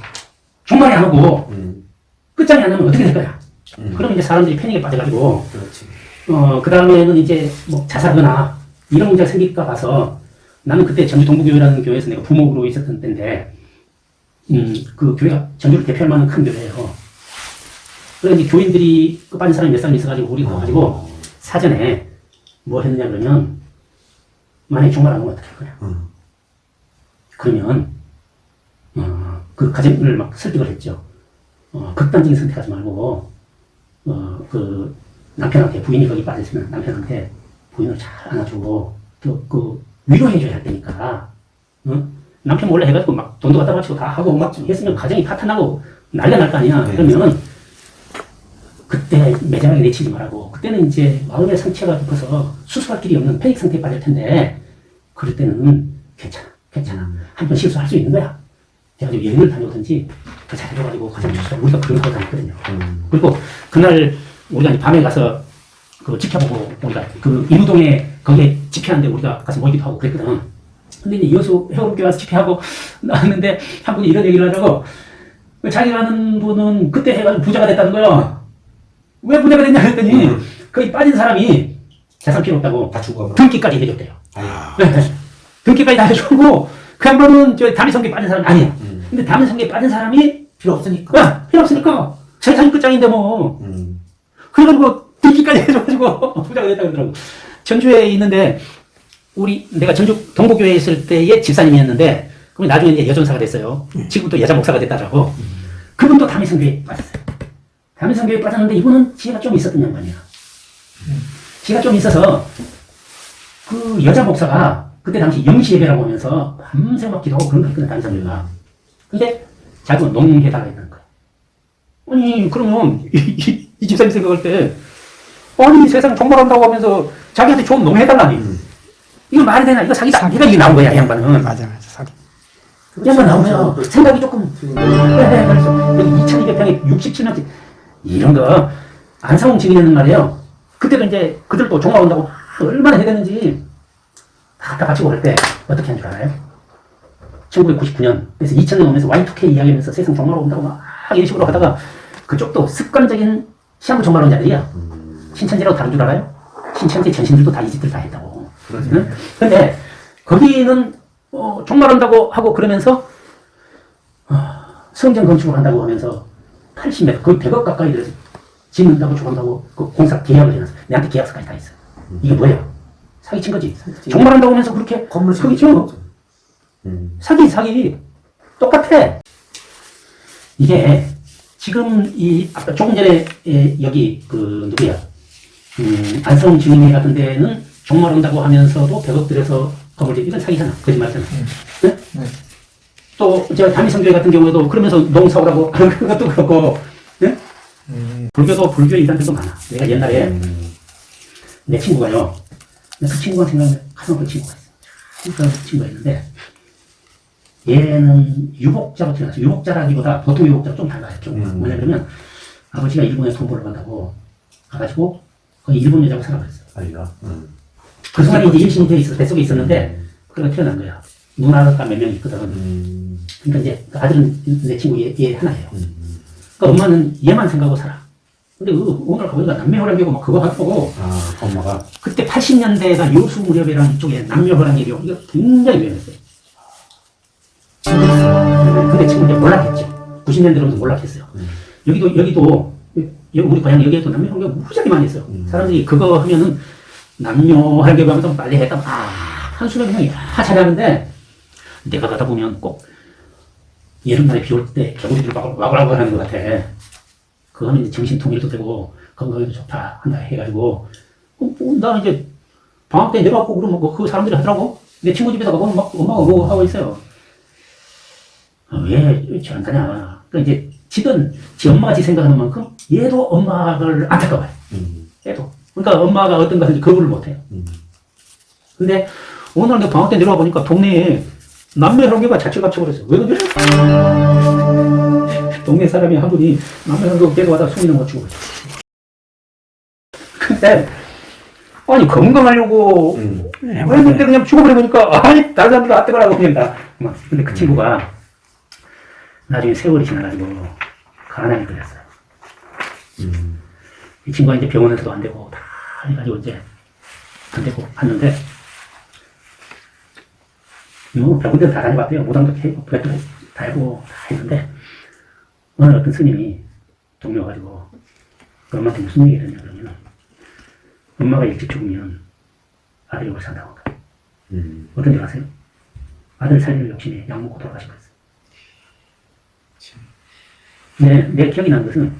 종말이 안 오고 음. 끝장이 안 나면 어떻게 될 거야? 음. 그럼 이제 사람들이 패닉에 빠져가지고 그렇지. 어, 그 다음에는 이제 뭐 자살하거나 이런 문제가 생길까 봐서 나는 그때 전주 동부교회라는 교회에서 내가 부목으로 있었던 때인데, 음, 그 교회가 전주를 대표할 만한 큰 교회예요. 그래서 이제 교인들이 그 빠진 사람이 몇 사람 있어가지고 우리 가가지고 사전에 뭐 했느냐 그러면 만약에 정말 안 오면 어떻게 할 거냐. 음. 그러면, 어, 그 가정을 막 설득을 했죠. 어, 극단적인 선택하지 말고, 어, 그, 남편한테 부인이 거기 빠졌으면 남편한테 부인을 잘 안아주고 또 그 위로해줘야 할 테니까 어? 남편 몰래 해가지고 막 돈도 갖다 바치고 다 하고 막 했으면 가정이 파탄나고 난리가 날거 아니야 네. 그러면 그때 매장하게 내치지 말라고 그때는 이제 마음의 상처가 깊어서 수술할 길이 없는 패닉 상태에 빠질 텐데 그럴 때는 괜찮아 괜찮아 한 번 실수할 수 있는 거야 그래가지고 여행을 다녀오든지 그 잘해줘가지고 가정 주소를 우리가 그런 거 다녔거든요 음. 그리고 그날 우리가 이제 밤에 가서 그 지켜보고 우리가 그 인우동에 거기에 집회하는데 우리가 가서 모이기도 하고 그랬거든. 근데 이제 여수 해오름교회 와서 집회하고 나왔는데 한 분이 이런 얘기를 하더라고. 그 자기가 아는 분은 그때 해가지고 부자가 됐다는 거야. 왜 부자가 됐냐 그랬더니 음. 거기 빠진 사람이 재산 필요 없다고 다 죽어. 등기까지 해줬대요. 아유. 네. 등기까지 다 해주고 그 양반은 저 담임성계에 빠진 사람이 아니야. 음. 근데 담임성계에 빠진 사람이 필요 없으니까. 야, 필요 없으니까 재산이 끝장인데 뭐 음. 그래가지고 등기까지 해줘가지고 부자가 됐다 그러더라고. 전주에 있는데 우리 내가 전주 동부교회에 있을 때의 집사님이었는데 그럼 나중에 이제 여전사가 됐어요. 지금 또 여자 목사가 됐다라고. 그분도 담임성교회에 빠졌어요. 담임성교회에 빠졌는데 이분은 지혜가 좀 있었던 양반이야. 지혜가 좀 있어서 그 여자 목사가 그때 당시 영시 예배라고 하면서 밤새 막 기도하고 그런 거 했거든 담임성교회가. 근데 자기가 농회다가 있는 거야. 아니 그러면 이, 이, 이 집사님 생각할 때 아니 세상 종말한다고 하면서 자기한테 좋은 농 해달라니 이거 말이 되나 이거 사기다 사기가 이게 나온 거야 이 양반은 맞아, 맞아. 사기. 이 양반 나오면 생각이 조금 네, 네, 그래서 여기 2200평에 67년째 이런 거 안사홍 증인은 말이에요 그때도 이제 그들도 종말 온다고 얼마나 해대는지 다 갖다 바치고 할때 어떻게 한 줄 알아요? 1999년 그래서 2000년 오면서 Y2K 이야기하면서 세상 종말 온다고 막 이런 식으로 하다가 그쪽도 습관적인 시한부 종말론자들이야 신천지라고 다른 줄 알아요? 신천지 전신들도 다이 짓들 다 했다고 그러지. 응? 근데 거기는 어, 종말한다고 하고 그러면서 어, 성전 건축을 한다고 하면서 80m 거의 100억 가까이 들어서 짓는다고 조건다고 그 공사 계약을 해놨어 내한테 계약서까지 다 있어 이게 뭐예요? 사기친 거지 종말한다고 하면서 그렇게 건물 사기죠 음. 사기 사기 똑같아. 이게 지금 이 아까 조금 전에 예, 여기 그 누구야 음, 안성 주민회 같은 데는 종말 온다고 하면서도 100억 들여서 건물 짓 이건 사기잖아 거짓말이잖아. 네? 네. 또저 담임성교회 같은 경우에도 그러면서 농사오라고 그런 것도 그렇고 네? 음. 불교도 불교 이단들도 많아. 내가 옛날에 음. 내 친구가요. 그 친구가 생각나면 가슴 아픈 친구가 있어. 그런 친구가 있는데 얘는 유복자로 태어났어. 유복자라기보다 보통 유복자가 좀 달라요. 좀 음. 그러면 아버지가 일본에 돈 벌러 간다고 가가지고 거기 일본 여자하고 살아버렸어. 아이가. 음. 그 순간에 이제 임신이 돼 있어. 뱃속에 있었는데 그래가 태어난 거야. 누나가 몇 명 있거든. 음. 그러니까 이제 그 아들은 내 친구 얘, 얘 하나예요. 음. 그러니까 엄마는 얘만 생각하고 살아. 근데 그 오늘 가보니까 남매호랑개고 막 그거 하고 아, 엄마가. 그때 80년대가 요수 무렵이라는 쪽에 남녀호랑개교 이거 굉장히 유행했어요. 지금 이제 몰락했죠. 90년대 들어서 몰락했어요. 음. 여기도 여기도 여기 우리 고향 여기에도 남녀호랑개 무지하게 많이 했어요. 음. 사람들이 그거 하면은 남녀호랑개교 하면서 빨리 했다 아 한숨에 그냥 야 잘하는데 내가 가다 보면 꼭 여름날에 비 올 때 개구리들 와글와글 하는 것 같아. 그거 하면 이제 정신 통일도 되고 건강에도 좋다 한다 해가지고 어, 뭐, 나 이제 방학 때 내려왔고 그러면 뭐 그 사람들이 하더라고. 내 친구 집에서 가보면 막 엄마가 그거 하고 있어요. 아, 왜 저런다냐. 그러니까 이제 지든 지 엄마가 지 생각하는 만큼 얘도 엄마를 안타까워요. 음, 얘도. 그러니까 엄마가 어떤 것인지 거부를 못해요. 음. 근데 오늘 내가 방학 때 내려와 보니까 동네에 남매 형제가 자취갑쳐 버렸어요. 왜 그래? 동네 사람이 한 분이 남매 형제 데려와다 숨이는 거 죽어. 근데 아니 건강하려고 음. 그때 그냥 죽어버리니까 아니 다른 사람들 안 뜨거라고 그냥 다. 막. 근데 그 친구가 나중에 세월이 지나가지고 가난이 걸렸어요. 음. 이 친구가 이제 병원에서도 안 되고 다 해가지고 이제 안 되고 갔는데 뭐 병원들 다 다녀봤대요. 무당도 부vet도 다 해고 다 했는데 어느 어떤 스님이 동료 가지고 그 엄마한테 무슨 얘기를 했냐 그러면 엄마가 일찍 죽으면 아들이 못 산다고 음. 어떤 줄 아세요? 아들 살리는 욕심에 약 먹고 돌아가신 거였어요. 네, 내 기억이 나는 것은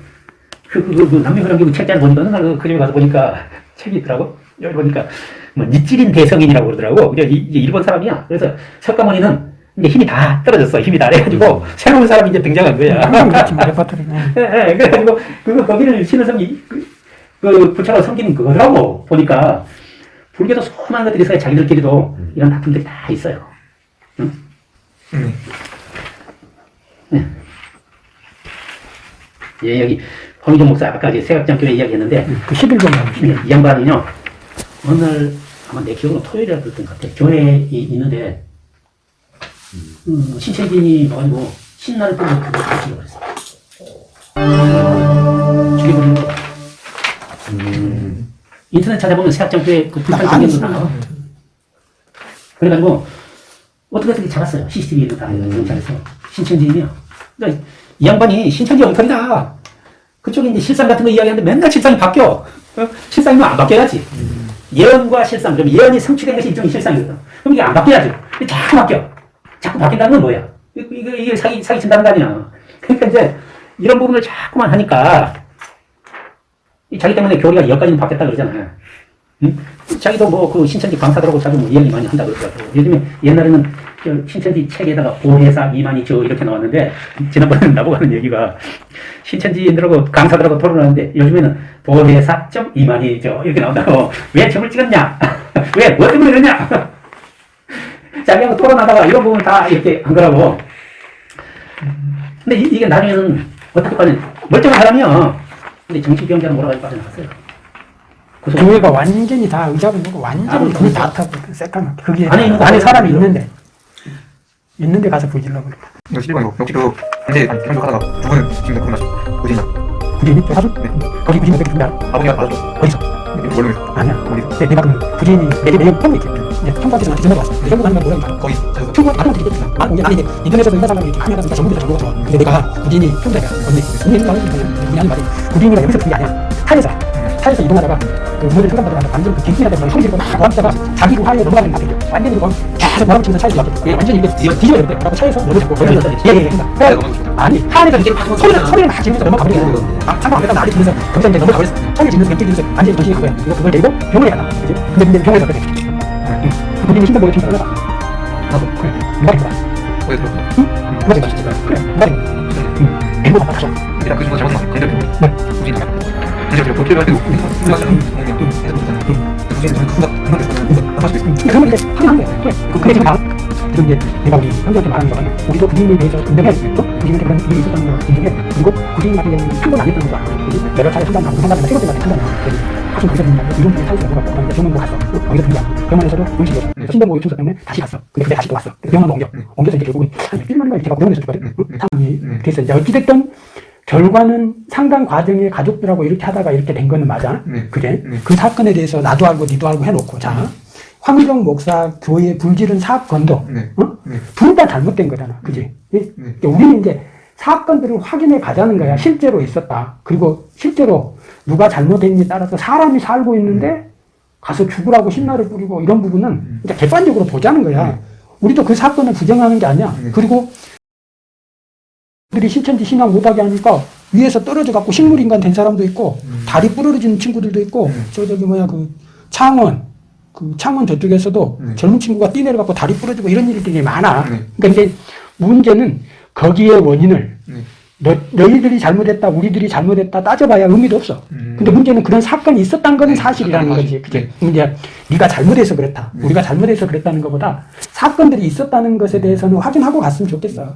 그, 그, 그, 그 남묘호렌게쿄 책자를 보니까 어느 날그 집에 가서 보니까 책이 있더라고. 여기 보니까 뭐 니치렌 대성인이라고 그러더라고. 이제, 일본 사람이야. 그래서 석가모니는 이제 힘이 다 떨어졌어. 힘이 다 그래가지고 새로운 사람이 이제 등장한 거야. 항상 그렇지 뭐 레퍼토리. 네. 예, 예, 그래가지고 그거 거기를 신을 섬기 그, 그 부처가 섬기는 그거더라고 보니까 불교도 수많은 것들이 있어요 자기들끼리도 이런 다툼들이 다 있어요 음. 예 여기 황희종 목사 아까 이제 세각장교회 이야기했는데 그 11번 나오시. 이, 이 양반은요 날 아마 내 기억으로 토요일이라 그랬던 것 같아 교회에 이- 있는데 음, 신체진이 와가지고 신나를 뜨고 그거 다 죽여버렸어 죽여버린 거 음. 인터넷 찾아보면 세학장교회 그 불판 나 장면도. 나와. 그래가지고 어떻게 어떻게 잡았어요. CCTV에도 다 음. 경찰에서 신천지인이요. 그러니까 이 양반이 신천지 엉터리다. 그쪽에 이제 실상 같은 거 이야기하는데 맨날 실상이 바뀌어. 어? 실상이면 안 바뀌어야지. 음. 예언과 실상, 그럼 예언이 성취된 것이 일종의 실상이거든. 그럼 이게 안 바뀌어야죠. 근데 자꾸 바뀌어. 자꾸 바뀐다는 건 뭐야? 이거, 이게 사기, 사기 친다는 거 아니야. 그러니까 이제 이런 부분을 자꾸만 하니까 이 자기 때문에 교리가 여기까지는 바뀌었다 그러잖아요. 응? 자기도 뭐 그 신천지 강사들하고 자주 뭐 이야기 많이 한다 그러더라고. 요즘에 옛날에는 저 신천지 책에다가 보혜사 저 이렇게 나왔는데 지난번에 나보고 하는 얘기가 신천지인들하고 강사들하고 토론하는데 요즘에는 보혜사 점 이만희 저 이렇게 나온다고 왜 점을 찍었냐? 왜뭐 때문에 그러냐? 자기하고 토론하다가 이런 부분 다 이렇게 한 거라고. 근데 이, 이게 나중에는 어떻게 빠진 멀쩡한 사람이야. 근데 정신병자는 몰아가지고 빠져나갔어요. 교회가 완전히 다 보고 완전히 아, 불다 타고 새까맣게 그게 안에 있는 거 안에. 사람이 있는데 있는데 가서 불질러 버려. 이거 11번이고 역지로 현재 현직하다가 두 분은 지금 그런 어디냐 부진이 또 사주? 네. 거기 부진 몇개 준다. 아버지가 맞았죠 어디서? 모르겠어 아니야. 어디서 내, 내가 그 부진이 내게 내용 폼이 있겠 이제 나한테 전화가 왔어. 전부 가는 건 자기가 청구 다른 분들이 있겠지. 아, 아니 이제 인터넷에서 인사 상담이 이렇게 하면 전부 다 정보가 좋아. 근데 내가 부진이 혼자야. 언니, 언니 하는 말이 부진이가 여기서 그게 아니야. 타에서 타에서 이동하다가 그 모델 상담받다가 완전 그 갱신하다 보면 소리 지르고 막 하다가 자기 우하에 넘어가는 것 같아. 완전히 그거 계속 몰아붙이면서 차에서 이렇게 완전히 이게 뒤집어야 되는데 그래서 차에서 너를 잡고 예, 예, 예. 그러니까 아니 하늘에서 이제 막 소리를 소리를 막 지르면서 넘어가버리는 거야. 아, 상관 안 했다 나를 지르면서 거기서 이제 넘어가버렸어. 소리 지르면서 왼쪽 지르면서 완전히 정신이 그거야. 그거 그걸 내고 병원에 가나. 근데 근데 병원에 갔거든. 응. 그 본인이 신경 보고 좀 올라가. 나도 그래. 누가 된거야? 거기 들었어 누가 된거야? 그래. 누가 된거야? 응. 앵고 줘. 일단 그 친구가 잘못 우진이 지금 확인한 거야. 그래. 그- 지금 나 지금 이제 내가 우리 형제한테 말하는 건 우리도 부인에 대해서 인정해야 되겠죠? 부인한테 그런 일이 있었다는 걸 인정해. 그리고 부인 같은 경우는 한번 안 했던 거야. 그지? 여러 차례 상담하고 상담하면 세번 때까지 상담하고 하여튼 거기서 그냥 이런 분이 사이즈가 뭐가 없고 병원도 갔어. 어, 거기서 그냥 병원에서도 음식이 그래서 신병보호 충사 때문에 다시 갔어. 근데 그때 다시 또 왔어. 병원으로 옮겨. 옮겨서 이제 결국은 한 1년인가 제가 병원에서 있거든. 상황이 그래서 이제 어찌됐든 결과는 상당 과정에 가족들하고 이렇게 하다가 이렇게 된 거는 맞아. 네. 그래? 네. 그 사건에 대해서 나도 알고 니도 알고 해놓고 자 황정 목사 교회 불지른 사건도 네. 어? 네. 둘다 잘못된 거잖아. 그지? 예? 네. 그러니까 우리는 이제 사건들을 확인해 가자는 거야. 실제로 있었다. 그리고 실제로 누가 잘못했느냐에 따라서 사람이 살고 있는데 가서 죽으라고 신나를 뿌리고 이런 부분은 이제 객관적으로 보자는 거야. 우리도 그 사건을 부정하는 게 아니야. 네. 그리고 들이 신천지 신앙 못하게 하니까 위에서 떨어져 갖고 식물인간 된 사람도 있고 다리 부러지는 친구들도 있고 음. 저 저기 뭐야 그 창원 그 창원 저쪽에서도 네. 젊은 친구가 뛰내려 갖고 다리 부러지고 이런 일들이 많아. 네. 그러니까 이제 문제는 거기에 원인을 네. 너, 너희들이 잘못했다, 우리들이 잘못했다 따져봐야 의미도 없어. 음. 근데 문제는 그런 사건이 있었다는 거는 네, 사실이라는 거지. 그치? 이제 네가 잘못해서 그랬다. 네. 우리가 잘못해서 그랬다는 것보다 사건들이 있었다는 것에 대해서는 확인하고 갔으면 좋겠어.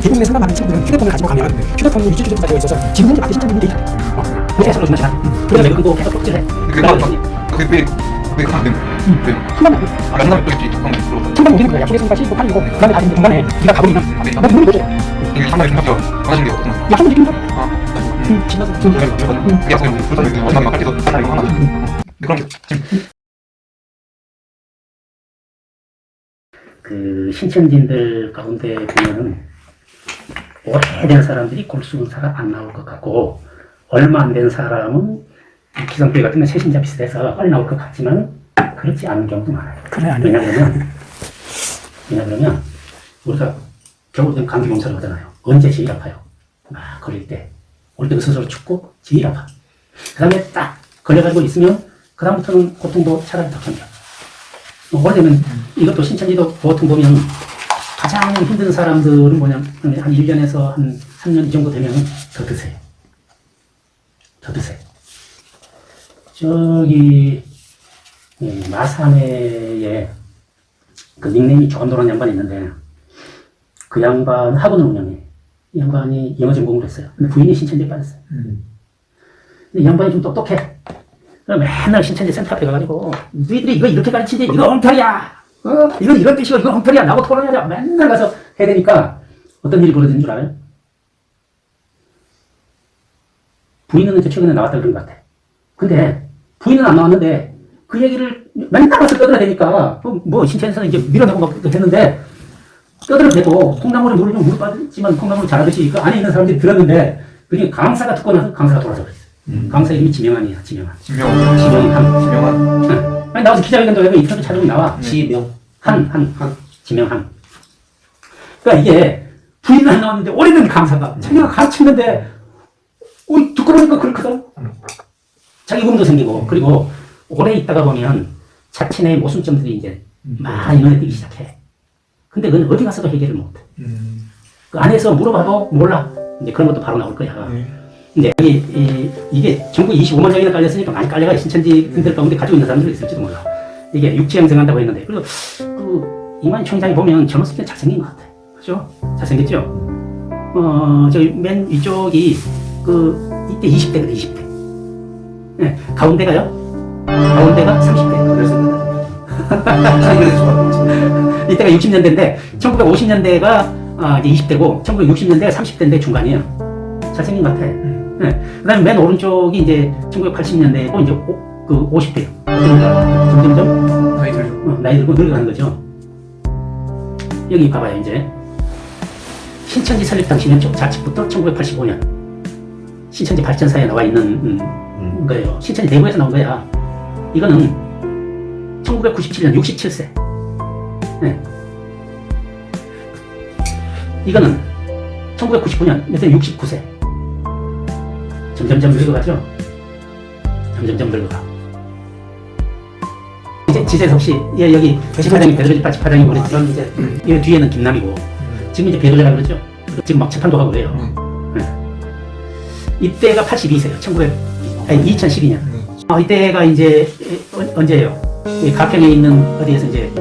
대부분의 상담하는 친구들은 휴대폰을 가지고 가면 휴대폰에 위치 추적 가지고 있어서 지금 현재 밖에 신천지 데이터. 어. 그래서 서로 주면 그래서 내가 그거 계속 덕질해. 그게 막 그게 왜왜 가면 되는 왜 순간 아 상담이 또 있지 한번 물어봐 순간 오기는 거야. 약속의 순간 15, 8이고 그 다음에 다시 중간에 네가 가버리면 너 눈이 보죠. 이게 상담이 생각해요 하나신 게 없구나 약속을 지킨다. 아 응, 지나서 응. 그게 할 하나 이거 하나 근데 그런 게 그 신천지인들 가운데 보면은 오래된 사람들이 골수는 사람 안 나올 것 같고 얼마 안 된 사람은 기성교회 같은 건 세신자 비슷해서 빨리 나올 것 같지만 그렇지 않은 경우도 많아요. 그래 아니. 왜냐하면 왜냐하면 우리가 겨울엔 감기 몸살을 하잖아요. 언제 제일 아파요? 막 걸릴 때. 올 때도 스스로 춥고 제일 아파. 그 다음에 딱 걸려가지고 있으면 그 다음부터는 고통도 차라리 더 견뎌. 뭐 오래되면 이것도 신천지도 보통 보면 가장 힘든 사람들은 뭐냐면 한 1년에서 한 3년 이 정도 되면 더 드세요. 더 드세요. 저기 음, 마산에에 그 닉네임이 조감도라는 양반이 있는데 그 양반 학원을 운영해. 이 양반이 영어 전공을 했어요. 근데 부인이 신천지에 빠졌어요. 근데 이 양반이 좀 똑똑해. 맨날 신천지 센터 앞에 가가지고 너희들이 이거 이렇게 가르치지 이거 엉터리야. 어? 이건 이런 뜻이고 이거 엉터리야. 나하고 토론하자. 맨날 가서 해야 되니까 어떤 일이 벌어지는 줄 알아요? 부인은 이제 최근에 나왔다 그런 것 같아. 근데 부인은 안 나왔는데 그 얘기를 맨날 가서 떠들어대니까 뭐, 뭐 신천에서는 이제 밀어내고 막 했는데 떠들어대고 콩나물에 물을 좀 물빠지만 콩나물 잘하듯이 그 안에 있는 사람들이 들었는데 그게 강사가 듣고 나서 강사가 돌아서 버렸어. 강사 이름이 지명한이야, 지명한. 지명 지명한. 지명한 응. 아니, 나와서 기자회견도 하고 인터뷰 찾아보면 나와. 지명. 한, 한, 지명한. 그러니까 이게 부인은 안 나왔는데 오래된 강사가 자기가 가르치는데 어, 듣고 보니까 그렇거든. 자기 꿈도 생기고 그리고 오래 있다가 보면 자신의 모순점들이 이제 많이 눈에 띄기 시작해. 근데 그건 어디 가서도 해결을 못해. 그 안에서 물어봐도 몰라. 이제 그런 것도 바로 나올 거야. 근 데 여기 이, 이게 전국 25만 장이나 깔렸으니까 많이 깔려가 신천지들 가운데 가지고 있는 사람들이 있을지도 몰라. 이게 육체 형성한다고 했는데 그리고 그 이만 총장이 보면 젊었을 때 잘생긴 것 같아. 그죠? 잘생겼죠? 어, 저기 맨 위쪽이 그 이때 20대거든 20대. 네, 가운데가요. 가운데가 30대. 그래서 이때가 60년대인데 1950년대가 아, 이제 20대고 1960년대가 30대인데 중간이에요. 잘생긴 것 같아. 네. 그 다음에 맨 오른쪽이 이제 1980년대고 이제 오, 그 50대. 어떤가? 점점점 나이 들죠 어, 나이 들고 늙어가는 거죠. 여기 봐봐요, 이제. 신천지 설립 당시는 쪽 좌측부터 1985년. 신천지 발전사에 나와 있는 음, 거예요. 신천지 내부에서 나온 거야. 이거는 1997년 67세. 네. 이거는 1999년, 이때 69세. 점점점 늙어가죠? 점점점 늙어가. 이제 지재석 씨, 예, 여기 지파장이 배도지파 지파장이 그랬지만 이제 이 뒤에는 김남이고 지금 이제 배도자라 그러죠. 지금 막 재판도 하고 그래요. 네. 이때가 82세예요. 1900, 아니 2012년. 아, 이때가 이제 어, 언제예요? 이 가평에 있는 어디에서 이제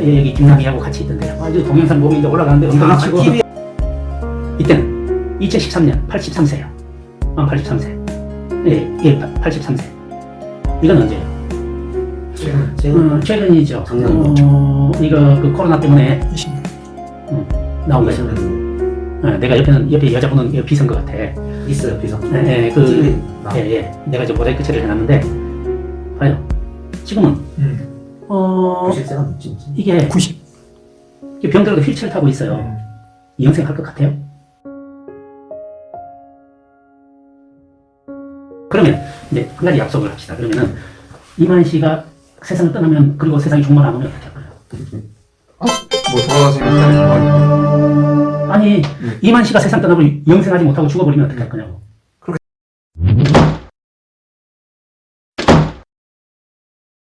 여기 김남희하고 같이 있던데요. 아, 이제 동영상 보면 이제 올라가는데 엉덩이 치고 이때는 2013년 83세요. 아, 83세. 예, 예, 83세. 이건 언제예요? 어, 최근이죠. 작년. 어, 이거 그 코로나 때문에 20년. 나온 거죠. 어, 내가 옆에는 옆에 여자분은 이거 비선 것 같아. 있어요 비서. 예, 예, 그. 예, 예. 내가 좀 모자이크 처리를 해놨는데, 봐요. 지금은, 음. 어, 90세가 진짜. 이게, 90. 이게 병들어도 휠체어를 타고 있어요. 이 영생 할 것 같아요? 그러면, 이제, 한 가지 약속을 합시다. 그러면은, 이만 씨가 세상을 떠나면, 그리고 세상이 종말 안 오면 어떻게 할 거예요? 뭐 돌아가시면 아니, 이만 씨가 세상 떠나고 영생하지 못하고 죽어버리면 어떻게 할 거냐고.